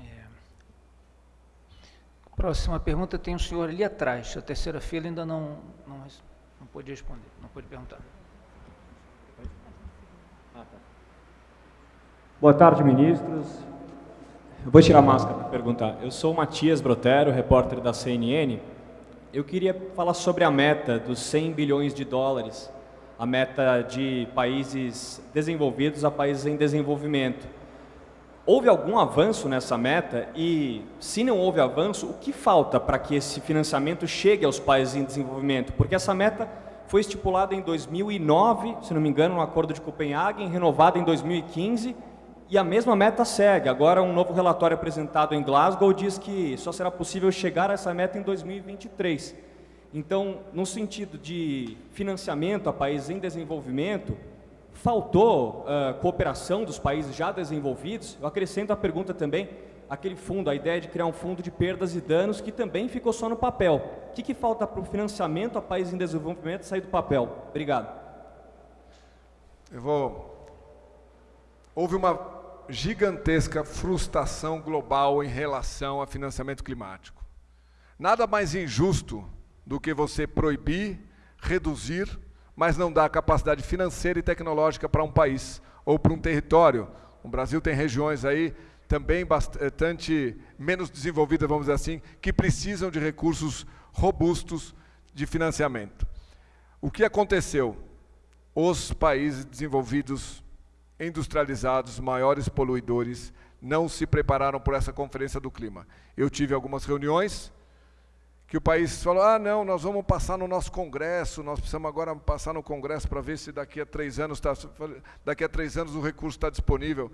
É. Próxima pergunta tem um senhor ali atrás. A terceira fila ainda não, não, não pôde responder, não pôde perguntar. Boa tarde, ministros. Eu vou tirar a máscara para perguntar. Eu sou o Matias Brotero, repórter da CNN. Eu queria falar sobre a meta dos 100 bilhões de dólares, a meta de países desenvolvidos a países em desenvolvimento. Houve algum avanço nessa meta e, se não houve avanço, o que falta para que esse financiamento chegue aos países em desenvolvimento? Porque essa meta foi estipulada em 2009, se não me engano, no Acordo de Copenhague, renovada em 2015 e a mesma meta segue. Agora, um novo relatório apresentado em Glasgow diz que só será possível chegar a essa meta em 2023. Então, no sentido de financiamento a países em desenvolvimento, faltou uh, cooperação dos países já desenvolvidos? Eu acrescento a pergunta também, aquele fundo, a ideia de criar um fundo de perdas e danos que também ficou só no papel. O que, que falta para o financiamento a países em desenvolvimento sair do papel? Obrigado. Eu vou... Houve uma gigantesca frustração global em relação a financiamento climático. Nada mais injusto do que você proibir, reduzir, mas não dar capacidade financeira e tecnológica para um país ou para um território. O Brasil tem regiões aí também bastante menos desenvolvidas, vamos dizer assim, que precisam de recursos robustos de financiamento. O que aconteceu? Os países desenvolvidos industrializados, maiores poluidores, não se prepararam por essa conferência do clima. Eu tive algumas reuniões que o país falou, ah, não, nós vamos passar no nosso congresso, nós precisamos agora passar no congresso para ver se daqui a três anos, tá, daqui a três anos o recurso está disponível.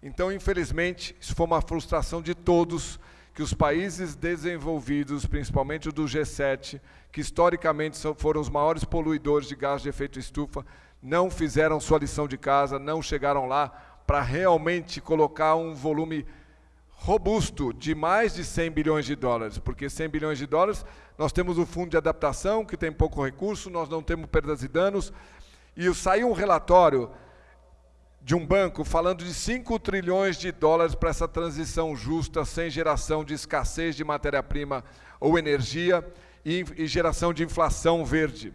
Então, infelizmente, isso foi uma frustração de todos, que os países desenvolvidos, principalmente o do G7, que historicamente foram os maiores poluidores de gás de efeito estufa, não fizeram sua lição de casa, não chegaram lá para realmente colocar um volume robusto de mais de 100 bilhões de dólares, porque 100 bilhões de dólares, nós temos o fundo de adaptação, que tem pouco recurso, nós não temos perdas e danos, e saiu um relatório de um banco falando de 5 trilhões de dólares para essa transição justa, sem geração de escassez de matéria-prima ou energia, e, e geração de inflação verde.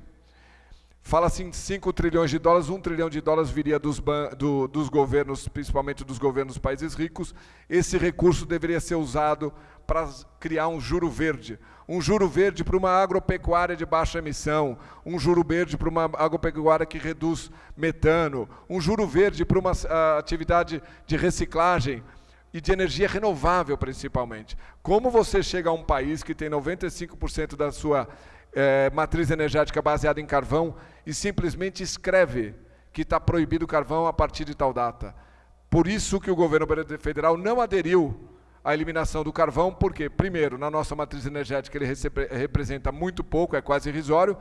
Fala-se em 5 trilhões de dólares, 1 trilhão de dólares viria dos, do, dos governos, principalmente dos governos dos países ricos. Esse recurso deveria ser usado para criar um juro verde. Um juro verde para uma agropecuária de baixa emissão, um juro verde para uma agropecuária que reduz metano, um juro verde para uma atividade de reciclagem e de energia renovável, principalmente. Como você chega a um país que tem 95% da sua é, matriz energética baseada em carvão e simplesmente escreve que está proibido o carvão a partir de tal data. Por isso que o governo federal não aderiu à eliminação do carvão, porque, primeiro, na nossa matriz energética ele representa muito pouco, é quase irrisório,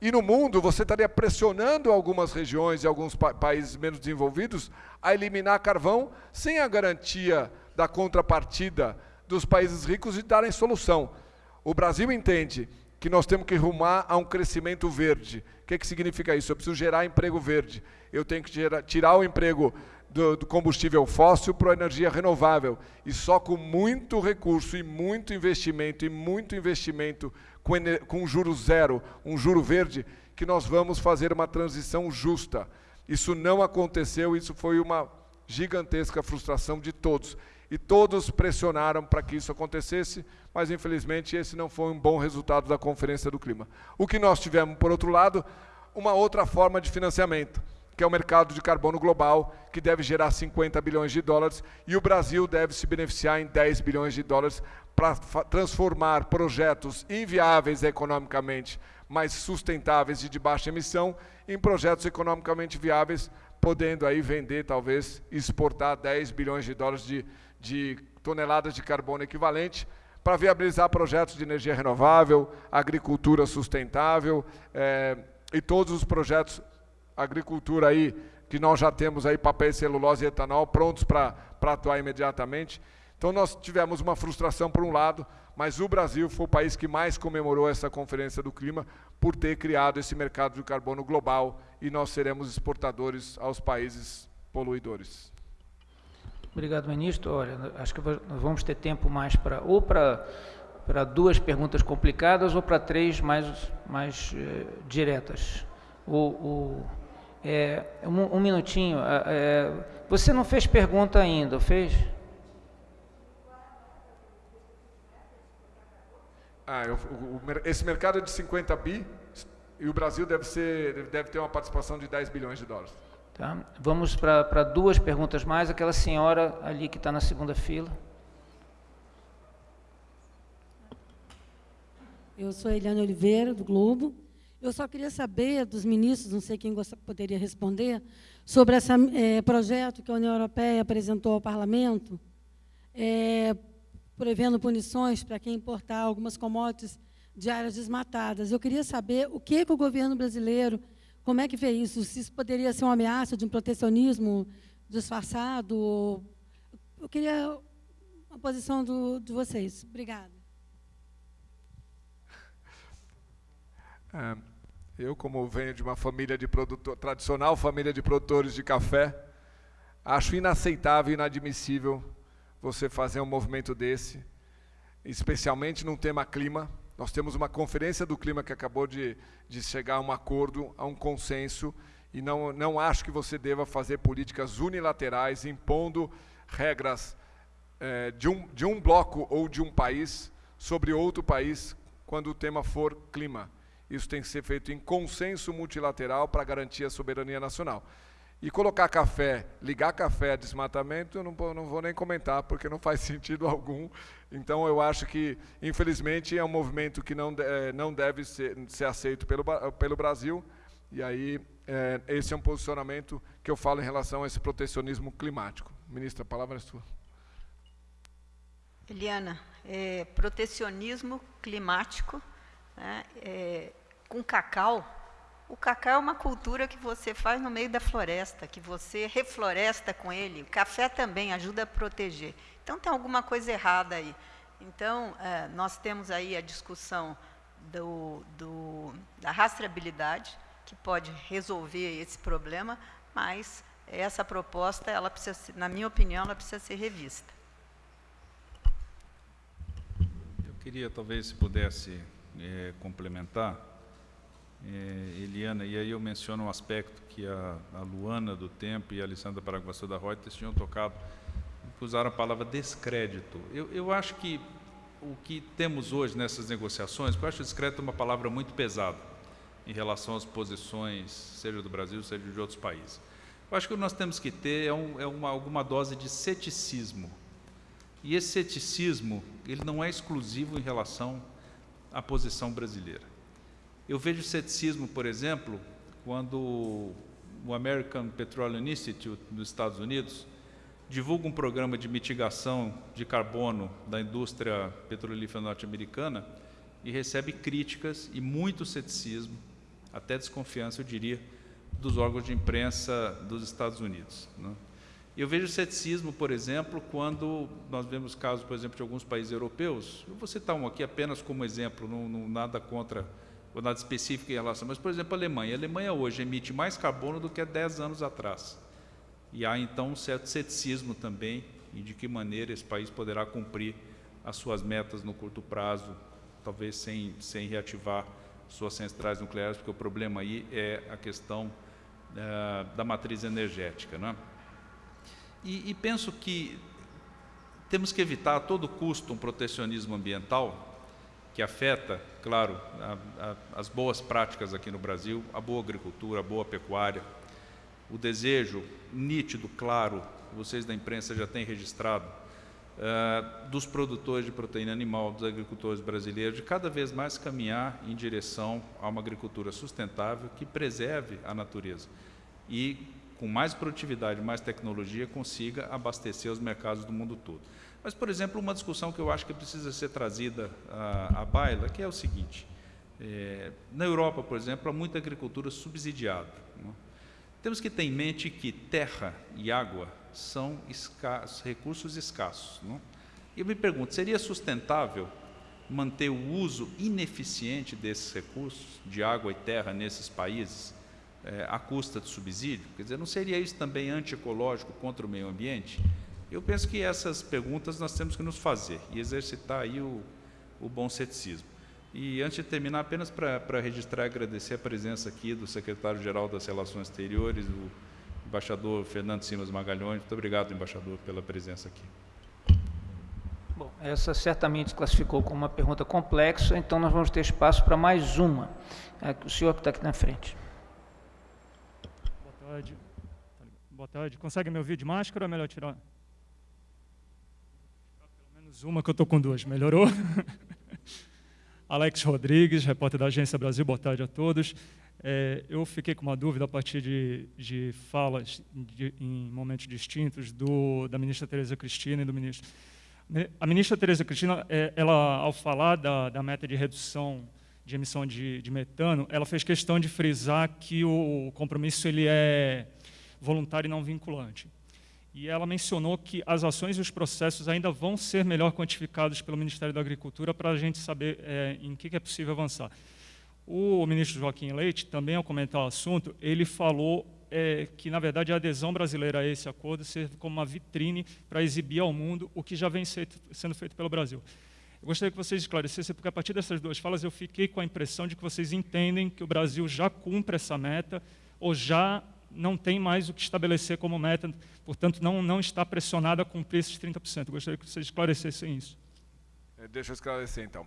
e no mundo você estaria pressionando algumas regiões e alguns pa países menos desenvolvidos a eliminar carvão sem a garantia da contrapartida dos países ricos de darem solução. O Brasil entende que nós temos que rumar a um crescimento verde. O que, que significa isso? Eu preciso gerar emprego verde. Eu tenho que gerar, tirar o emprego do, do combustível fóssil para a energia renovável. E só com muito recurso e muito investimento, e muito investimento com, com juro zero, um juro verde, que nós vamos fazer uma transição justa. Isso não aconteceu, isso foi uma gigantesca frustração de todos e todos pressionaram para que isso acontecesse, mas infelizmente esse não foi um bom resultado da Conferência do Clima. O que nós tivemos, por outro lado, uma outra forma de financiamento, que é o mercado de carbono global, que deve gerar 50 bilhões de dólares, e o Brasil deve se beneficiar em 10 bilhões de dólares para transformar projetos inviáveis economicamente, mas sustentáveis e de baixa emissão, em projetos economicamente viáveis, podendo aí vender, talvez, exportar 10 bilhões de dólares de de toneladas de carbono equivalente para viabilizar projetos de energia renovável, agricultura sustentável é, e todos os projetos agricultura aí, que nós já temos aí papel, celulose e etanol prontos para atuar imediatamente. Então nós tivemos uma frustração por um lado, mas o Brasil foi o país que mais comemorou essa Conferência do Clima por ter criado esse mercado de carbono global e nós seremos exportadores aos países poluidores. Obrigado, ministro. Olha, acho que vamos ter tempo mais para ou para para duas perguntas complicadas ou para três mais mais eh, diretas. O, o é, um, um, minutinho. É, você não fez pergunta ainda, fez? Ah, eu, o, esse mercado é de 50 bi e o Brasil deve, ser, deve ter uma participação de 10 bilhões de dólares. Tá. Vamos para duas perguntas mais. Aquela senhora ali que está na segunda fila. Eu sou Eliane Oliveira, do Globo. Eu só queria saber dos ministros, não sei quem poderia responder, sobre esse é, projeto que a União Europeia apresentou ao Parlamento, é, prevendo punições para quem importar algumas commodities de áreas desmatadas. Eu queria saber o que, que o governo brasileiro, como é que vê isso? Se isso poderia ser uma ameaça de um protecionismo disfarçado? Eu queria a posição do, de vocês. Obrigada. É, *laughs* eu, como venho de uma família de produtor, tradicional família de produtores de café, acho inaceitável e inadmissível você fazer um movimento desse, especialmente num tema clima. Nós temos uma conferência do clima que acabou de, de chegar a um acordo, a um consenso, e não, não acho que você deva fazer políticas unilaterais, impondo regras é, de, um, de um bloco ou de um país sobre outro país, quando o tema for clima. Isso tem que ser feito em consenso multilateral para garantir a soberania nacional. E colocar café, ligar café a desmatamento, eu não, não vou nem comentar, porque não faz *laughs* sentido algum. Então, eu acho que, infelizmente, é um movimento que não, é, não deve ser, ser aceito pelo, pelo Brasil. E aí, é, esse é um posicionamento que eu falo em relação a esse protecionismo climático. Ministra, a palavra é sua. Eliana, é, protecionismo climático né, é, com cacau o cacau é uma cultura que você faz no meio da floresta, que você refloresta com ele. O café também ajuda a proteger. Então, tem alguma coisa errada aí. Então, é, nós temos aí a discussão do, do, da rastreabilidade, que pode resolver esse problema, mas essa proposta, ela precisa, na minha opinião, ela precisa ser revista. Eu queria, talvez, se pudesse é, complementar é, Eliana, e aí eu menciono um aspecto que a, a Luana do Tempo e a Alessandra Paraguaçu da Reuters tinham tocado, usaram a palavra descrédito. Eu, eu acho que o que temos hoje nessas negociações, eu acho descrédito uma palavra muito pesada em relação às posições, seja do Brasil, seja de outros países. Eu acho que o que nós temos que ter é, um, é uma, alguma dose de ceticismo. E esse ceticismo, ele não é exclusivo em relação à posição brasileira. Eu vejo ceticismo, por exemplo, quando o American Petroleum Institute dos Estados Unidos divulga um programa de mitigação de carbono da indústria petrolífera norte-americana e recebe críticas e muito ceticismo, até desconfiança, eu diria, dos órgãos de imprensa dos Estados Unidos. Né? Eu vejo ceticismo, por exemplo, quando nós vemos casos, por exemplo, de alguns países europeus. Eu vou citar um aqui apenas como exemplo, não, não nada contra ou nada específico em relação, mas, por exemplo, a Alemanha. A Alemanha hoje emite mais carbono do que há 10 anos atrás. E há, então, um certo ceticismo também em de que maneira esse país poderá cumprir as suas metas no curto prazo, talvez sem, sem reativar suas centrais nucleares, porque o problema aí é a questão uh, da matriz energética. Né? E, e penso que temos que evitar a todo custo um protecionismo ambiental que afeta, claro, a, a, as boas práticas aqui no Brasil, a boa agricultura, a boa pecuária, o desejo nítido, claro, vocês da imprensa já têm registrado, uh, dos produtores de proteína animal, dos agricultores brasileiros, de cada vez mais caminhar em direção a uma agricultura sustentável que preserve a natureza e, com mais produtividade, mais tecnologia, consiga abastecer os mercados do mundo todo. Mas, por exemplo, uma discussão que eu acho que precisa ser trazida à, à baila, que é o seguinte, é, na Europa, por exemplo, há muita agricultura subsidiada. Né? Temos que ter em mente que terra e água são escassos, recursos escassos. Não? E eu me pergunto, seria sustentável manter o uso ineficiente desses recursos, de água e terra, nesses países, é, à custa de subsídio? Quer dizer, não seria isso também antiecológico contra o meio ambiente? Eu penso que essas perguntas nós temos que nos fazer e exercitar aí o, o bom ceticismo. E antes de terminar, apenas para registrar e agradecer a presença aqui do secretário-geral das Relações Exteriores, o embaixador Fernando Simas Magalhães. Muito obrigado, embaixador, pela presença aqui. Bom, essa certamente classificou como uma pergunta complexa, então nós vamos ter espaço para mais uma. É, o senhor que está aqui na frente. Boa tarde. Boa tarde. Consegue me ouvir de máscara ou é melhor tirar? Menos uma que eu estou com duas. Melhorou? *laughs* Alex Rodrigues, repórter da Agência Brasil. Boa tarde a todos. É, eu fiquei com uma dúvida a partir de, de falas de, em momentos distintos do, da ministra Tereza Cristina e do ministro a ministra Tereza Cristina, é, ela, ao falar da, da meta de redução de emissão de, de, metano, ela fez questão de frisar que o compromisso ele é voluntário e não vinculante. E ela mencionou que as ações e os processos ainda vão ser melhor quantificados pelo Ministério da Agricultura para a gente saber é, em que, que é possível avançar. O ministro Joaquim Leite, também ao comentar o assunto, ele falou é, que, na verdade, a adesão brasileira a esse acordo serve como uma vitrine para exibir ao mundo o que já vem sendo feito pelo Brasil. Eu gostaria que vocês esclarecessem, porque a partir dessas duas falas eu fiquei com a impressão de que vocês entendem que o Brasil já cumpre essa meta ou já não tem mais o que estabelecer como meta, portanto, não, não está pressionado a cumprir esses 30%. Eu gostaria que vocês esclarecessem isso. É, deixa eu esclarecer, então.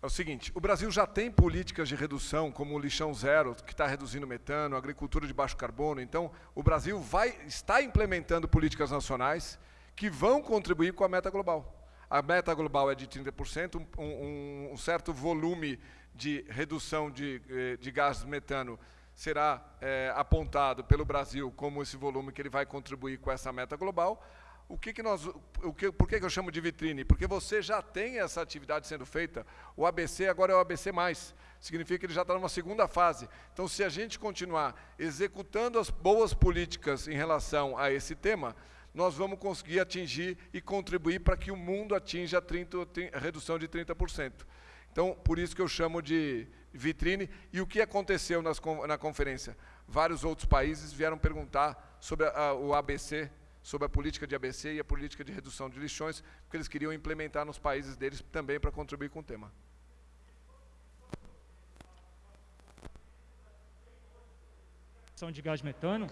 É o seguinte, o Brasil já tem políticas de redução, como o lixão zero, que está reduzindo metano, agricultura de baixo carbono. Então, o Brasil vai, está implementando políticas nacionais que vão contribuir com a meta global. A meta global é de 30%, um, um, um certo volume de redução de, eh, de de metano será é, apontado pelo Brasil como esse volume que ele vai contribuir com essa meta global o que, que nós, o que, por que, que eu chamo de vitrine? Porque você já tem essa atividade sendo feita. O ABC agora é o ABC+. Significa que ele já está numa segunda fase. Então, se a gente continuar executando as boas políticas em relação a esse tema, nós vamos conseguir atingir e contribuir para que o mundo atinja a, 30, a redução de 30%. Então, por isso que eu chamo de vitrine. E o que aconteceu nas, na conferência? Vários outros países vieram perguntar sobre a, a, o ABC, sobre a política de ABC e a política de redução de lixões, porque eles queriam implementar nos países deles também para contribuir com o tema. de gás metano?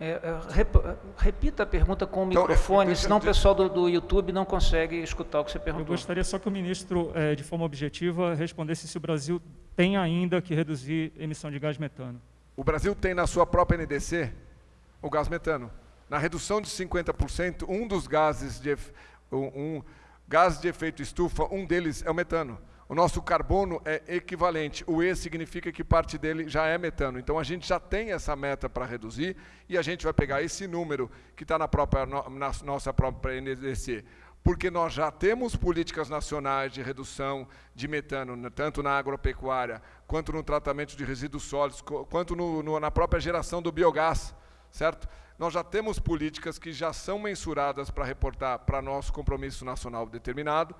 É, é, rep, repita a pergunta com o então, microfone, senão o pessoal do, do, YouTube não consegue escutar o que você perguntou. Eu gostaria só que o ministro, é, de forma objetiva, respondesse se o Brasil tem ainda que reduzir emissão de gás metano. O Brasil tem na sua própria NDC o gás metano na redução de 50%, um dos gases de, um, um, gás de efeito estufa, um deles é o metano. O nosso carbono é equivalente. O E significa que parte dele já é metano. Então a gente já tem essa meta para reduzir e a gente vai pegar esse número que está na, própria, na nossa própria NDC. Porque nós já temos políticas nacionais de redução de metano, tanto na agropecuária, quanto no tratamento de resíduos sólidos, quanto no, no, na própria geração do biogás, certo? nós já temos políticas que já são mensuradas para reportar para nosso compromisso nacional determinado.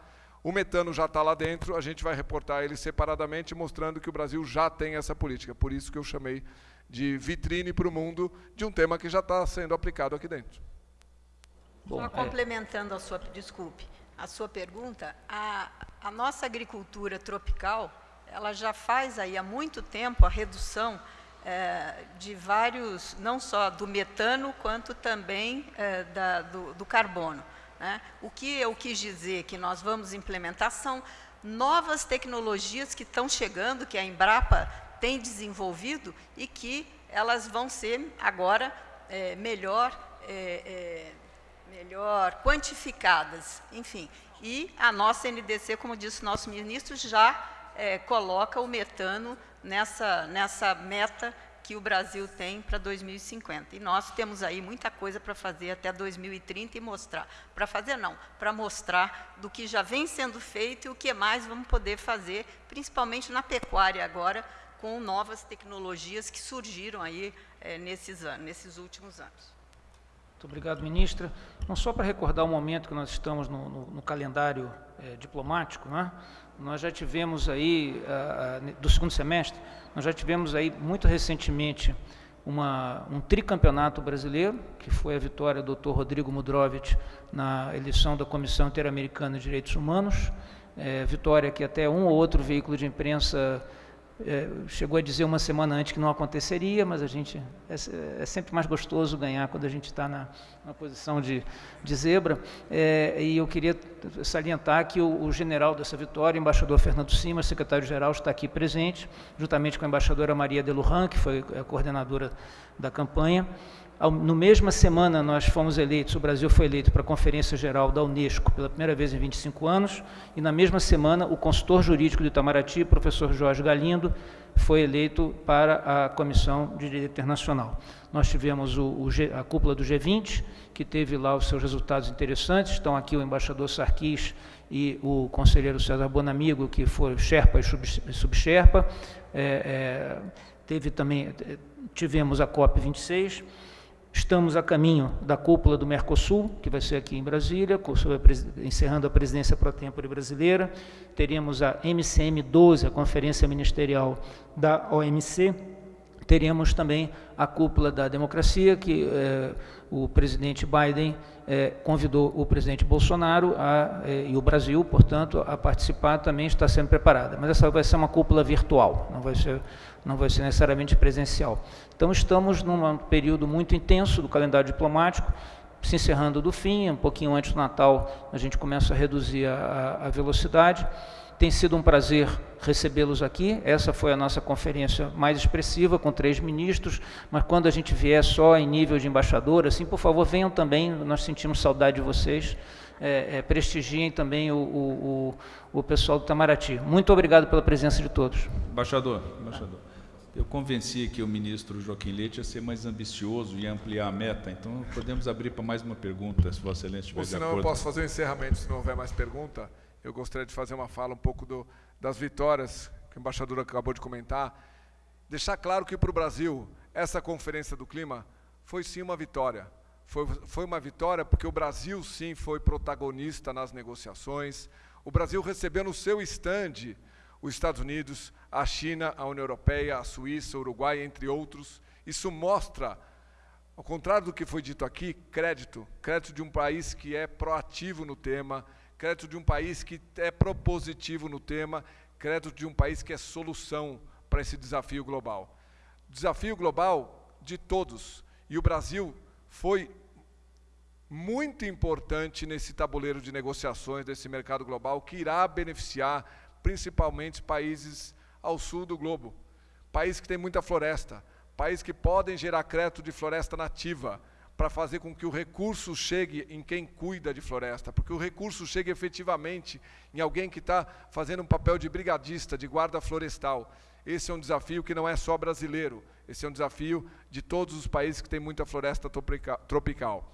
O metano já está lá dentro, a gente vai reportar ele separadamente, mostrando que o Brasil já tem essa política. Por isso que eu chamei de vitrine para o mundo de um tema que já está sendo aplicado aqui dentro. Bom, Só é. complementando a sua, desculpe, a sua pergunta, a, a nossa agricultura tropical, ela já faz aí há muito tempo a redução é, de vários, não só do metano, quanto também é, da, do, do, carbono. Né? O que eu quis dizer que nós vamos implementar são novas tecnologias que estão chegando, que a Embrapa tem desenvolvido e que elas vão ser agora é, melhor, é, é, melhor quantificadas, enfim. E a nossa NDC, como disse o nosso ministro, já é, coloca o metano nessa, nessa meta que o Brasil tem para 2050. E nós temos aí muita coisa para fazer até 2030 e mostrar. Para fazer não, para mostrar do que já vem sendo feito e o que mais vamos poder fazer, principalmente na pecuária agora, com novas tecnologias que surgiram aí é, nesses, anos, nesses últimos anos. Muito obrigado, ministra. Não só para recordar o momento que nós estamos no, no, no calendário é, diplomático, né? Nós já tivemos aí, a, a, do segundo semestre, nós já tivemos aí muito recentemente uma, um tricampeonato brasileiro, que foi a vitória do Dr. Rodrigo Mudrovich na eleição da Comissão Interamericana de Direitos Humanos, é, vitória que até um ou outro veículo de imprensa é, chegou a dizer uma semana antes que não aconteceria, mas a gente é, é sempre mais gostoso ganhar quando a gente está na, na, posição de, de zebra. É, e eu queria salientar que o, o, general dessa vitória, o embaixador Fernando Simas, secretário-geral, está aqui presente, juntamente com a embaixadora Maria Deluran, que foi a coordenadora da campanha. No mesma semana, nós fomos eleitos, o Brasil foi eleito para a Conferência Geral da Unesco pela primeira vez em 25 anos, e na mesma semana, o consultor jurídico de Itamaraty, professor Jorge Galindo, foi eleito para a Comissão de Direito Internacional. Nós tivemos o, o G, a cúpula do G20, que teve lá os seus resultados interessantes, estão aqui o embaixador Sarkis e o conselheiro César Bonamigo, que foi Sherpa e Subsherpa. É, é, teve também, tivemos a COP26, Estamos a caminho da cúpula do Mercosul, que vai ser aqui em Brasília, encerrando a presidência pro tempore brasileira. Teremos a MCM 12, a Conferência Ministerial da OMC. Teremos também a cúpula da democracia, que eh, o presidente Biden eh, convidou o presidente Bolsonaro a, eh, e o Brasil, portanto, a participar também está sendo preparada. Mas essa vai ser uma cúpula virtual, não vai ser não vai ser necessariamente presencial. Então, estamos num período muito intenso do calendário diplomático, se encerrando do fim, um pouquinho antes do Natal, a gente começa a reduzir a, a velocidade. Tem sido um prazer recebê-los aqui. Essa foi a nossa conferência mais expressiva, com três ministros, mas quando a gente vier só em nível de embaixador, assim, por favor, venham também, nós sentimos saudade de vocês. É, é, prestigiem também o, o, o, o pessoal do Itamaraty. Muito obrigado pela presença de todos. Embaixador, embaixador. Eu convenci aqui o ministro Joaquim Leite a ser mais ambicioso e ampliar a meta, então podemos abrir para mais uma pergunta, se Vossa Excelência estiver Ou senão de acordo. eu posso fazer o um encerramento, se não houver mais pergunta. Eu gostaria de fazer uma fala um pouco do, das vitórias que o embaixador acabou de comentar. Deixar claro que para o Brasil, essa conferência do clima foi sim uma vitória. Foi, foi uma vitória porque o Brasil sim foi protagonista nas negociações. O Brasil recebeu no seu estande os Estados Unidos, a China, a União Europeia, a Suíça, o Uruguai, entre outros. Isso mostra, ao contrário do que foi dito aqui, crédito, crédito de um país que é proativo no tema, crédito de um país que é propositivo no tema, crédito de um país que é solução para esse desafio global. Desafio global de todos. E o Brasil foi muito importante nesse tabuleiro de negociações desse mercado global que irá beneficiar principalmente países ao sul do globo, países que têm muita floresta, países que podem gerar crédito de floresta nativa, para fazer com que o recurso chegue em quem cuida de floresta, porque o recurso chegue efetivamente em alguém que está fazendo um papel de brigadista, de guarda florestal. Esse é um desafio que não é só brasileiro, esse é um desafio de todos os países que têm muita floresta tropical.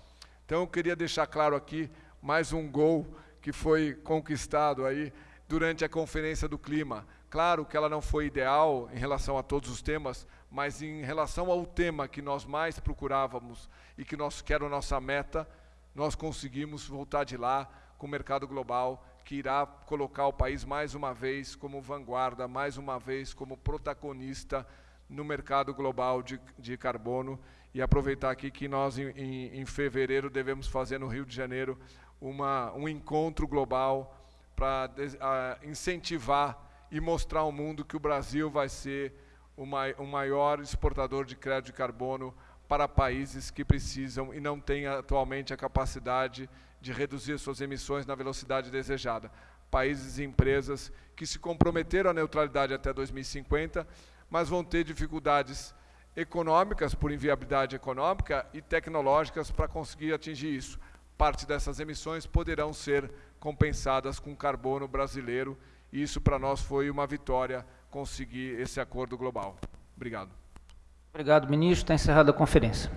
Então eu queria deixar claro aqui mais um gol que foi conquistado aí durante a Conferência do Clima. Claro que ela não foi ideal em relação a todos os temas, mas em relação ao tema que nós mais procurávamos e que, nós, que era a nossa meta, nós conseguimos voltar de lá com o mercado global, que irá colocar o país mais uma vez como vanguarda, mais uma vez como protagonista no mercado global de, de carbono. E aproveitar aqui que nós, em, em, em fevereiro, devemos fazer no Rio de Janeiro uma, um encontro global para incentivar e mostrar ao mundo que o Brasil vai ser o maior exportador de crédito de carbono para países que precisam e não têm atualmente a capacidade de reduzir suas emissões na velocidade desejada. Países e empresas que se comprometeram à neutralidade até 2050, mas vão ter dificuldades econômicas, por inviabilidade econômica, e tecnológicas para conseguir atingir isso. Parte dessas emissões poderão ser compensadas com carbono brasileiro, e isso para nós foi uma vitória conseguir esse acordo global. Obrigado. Obrigado, ministro. Está encerrada a conferência.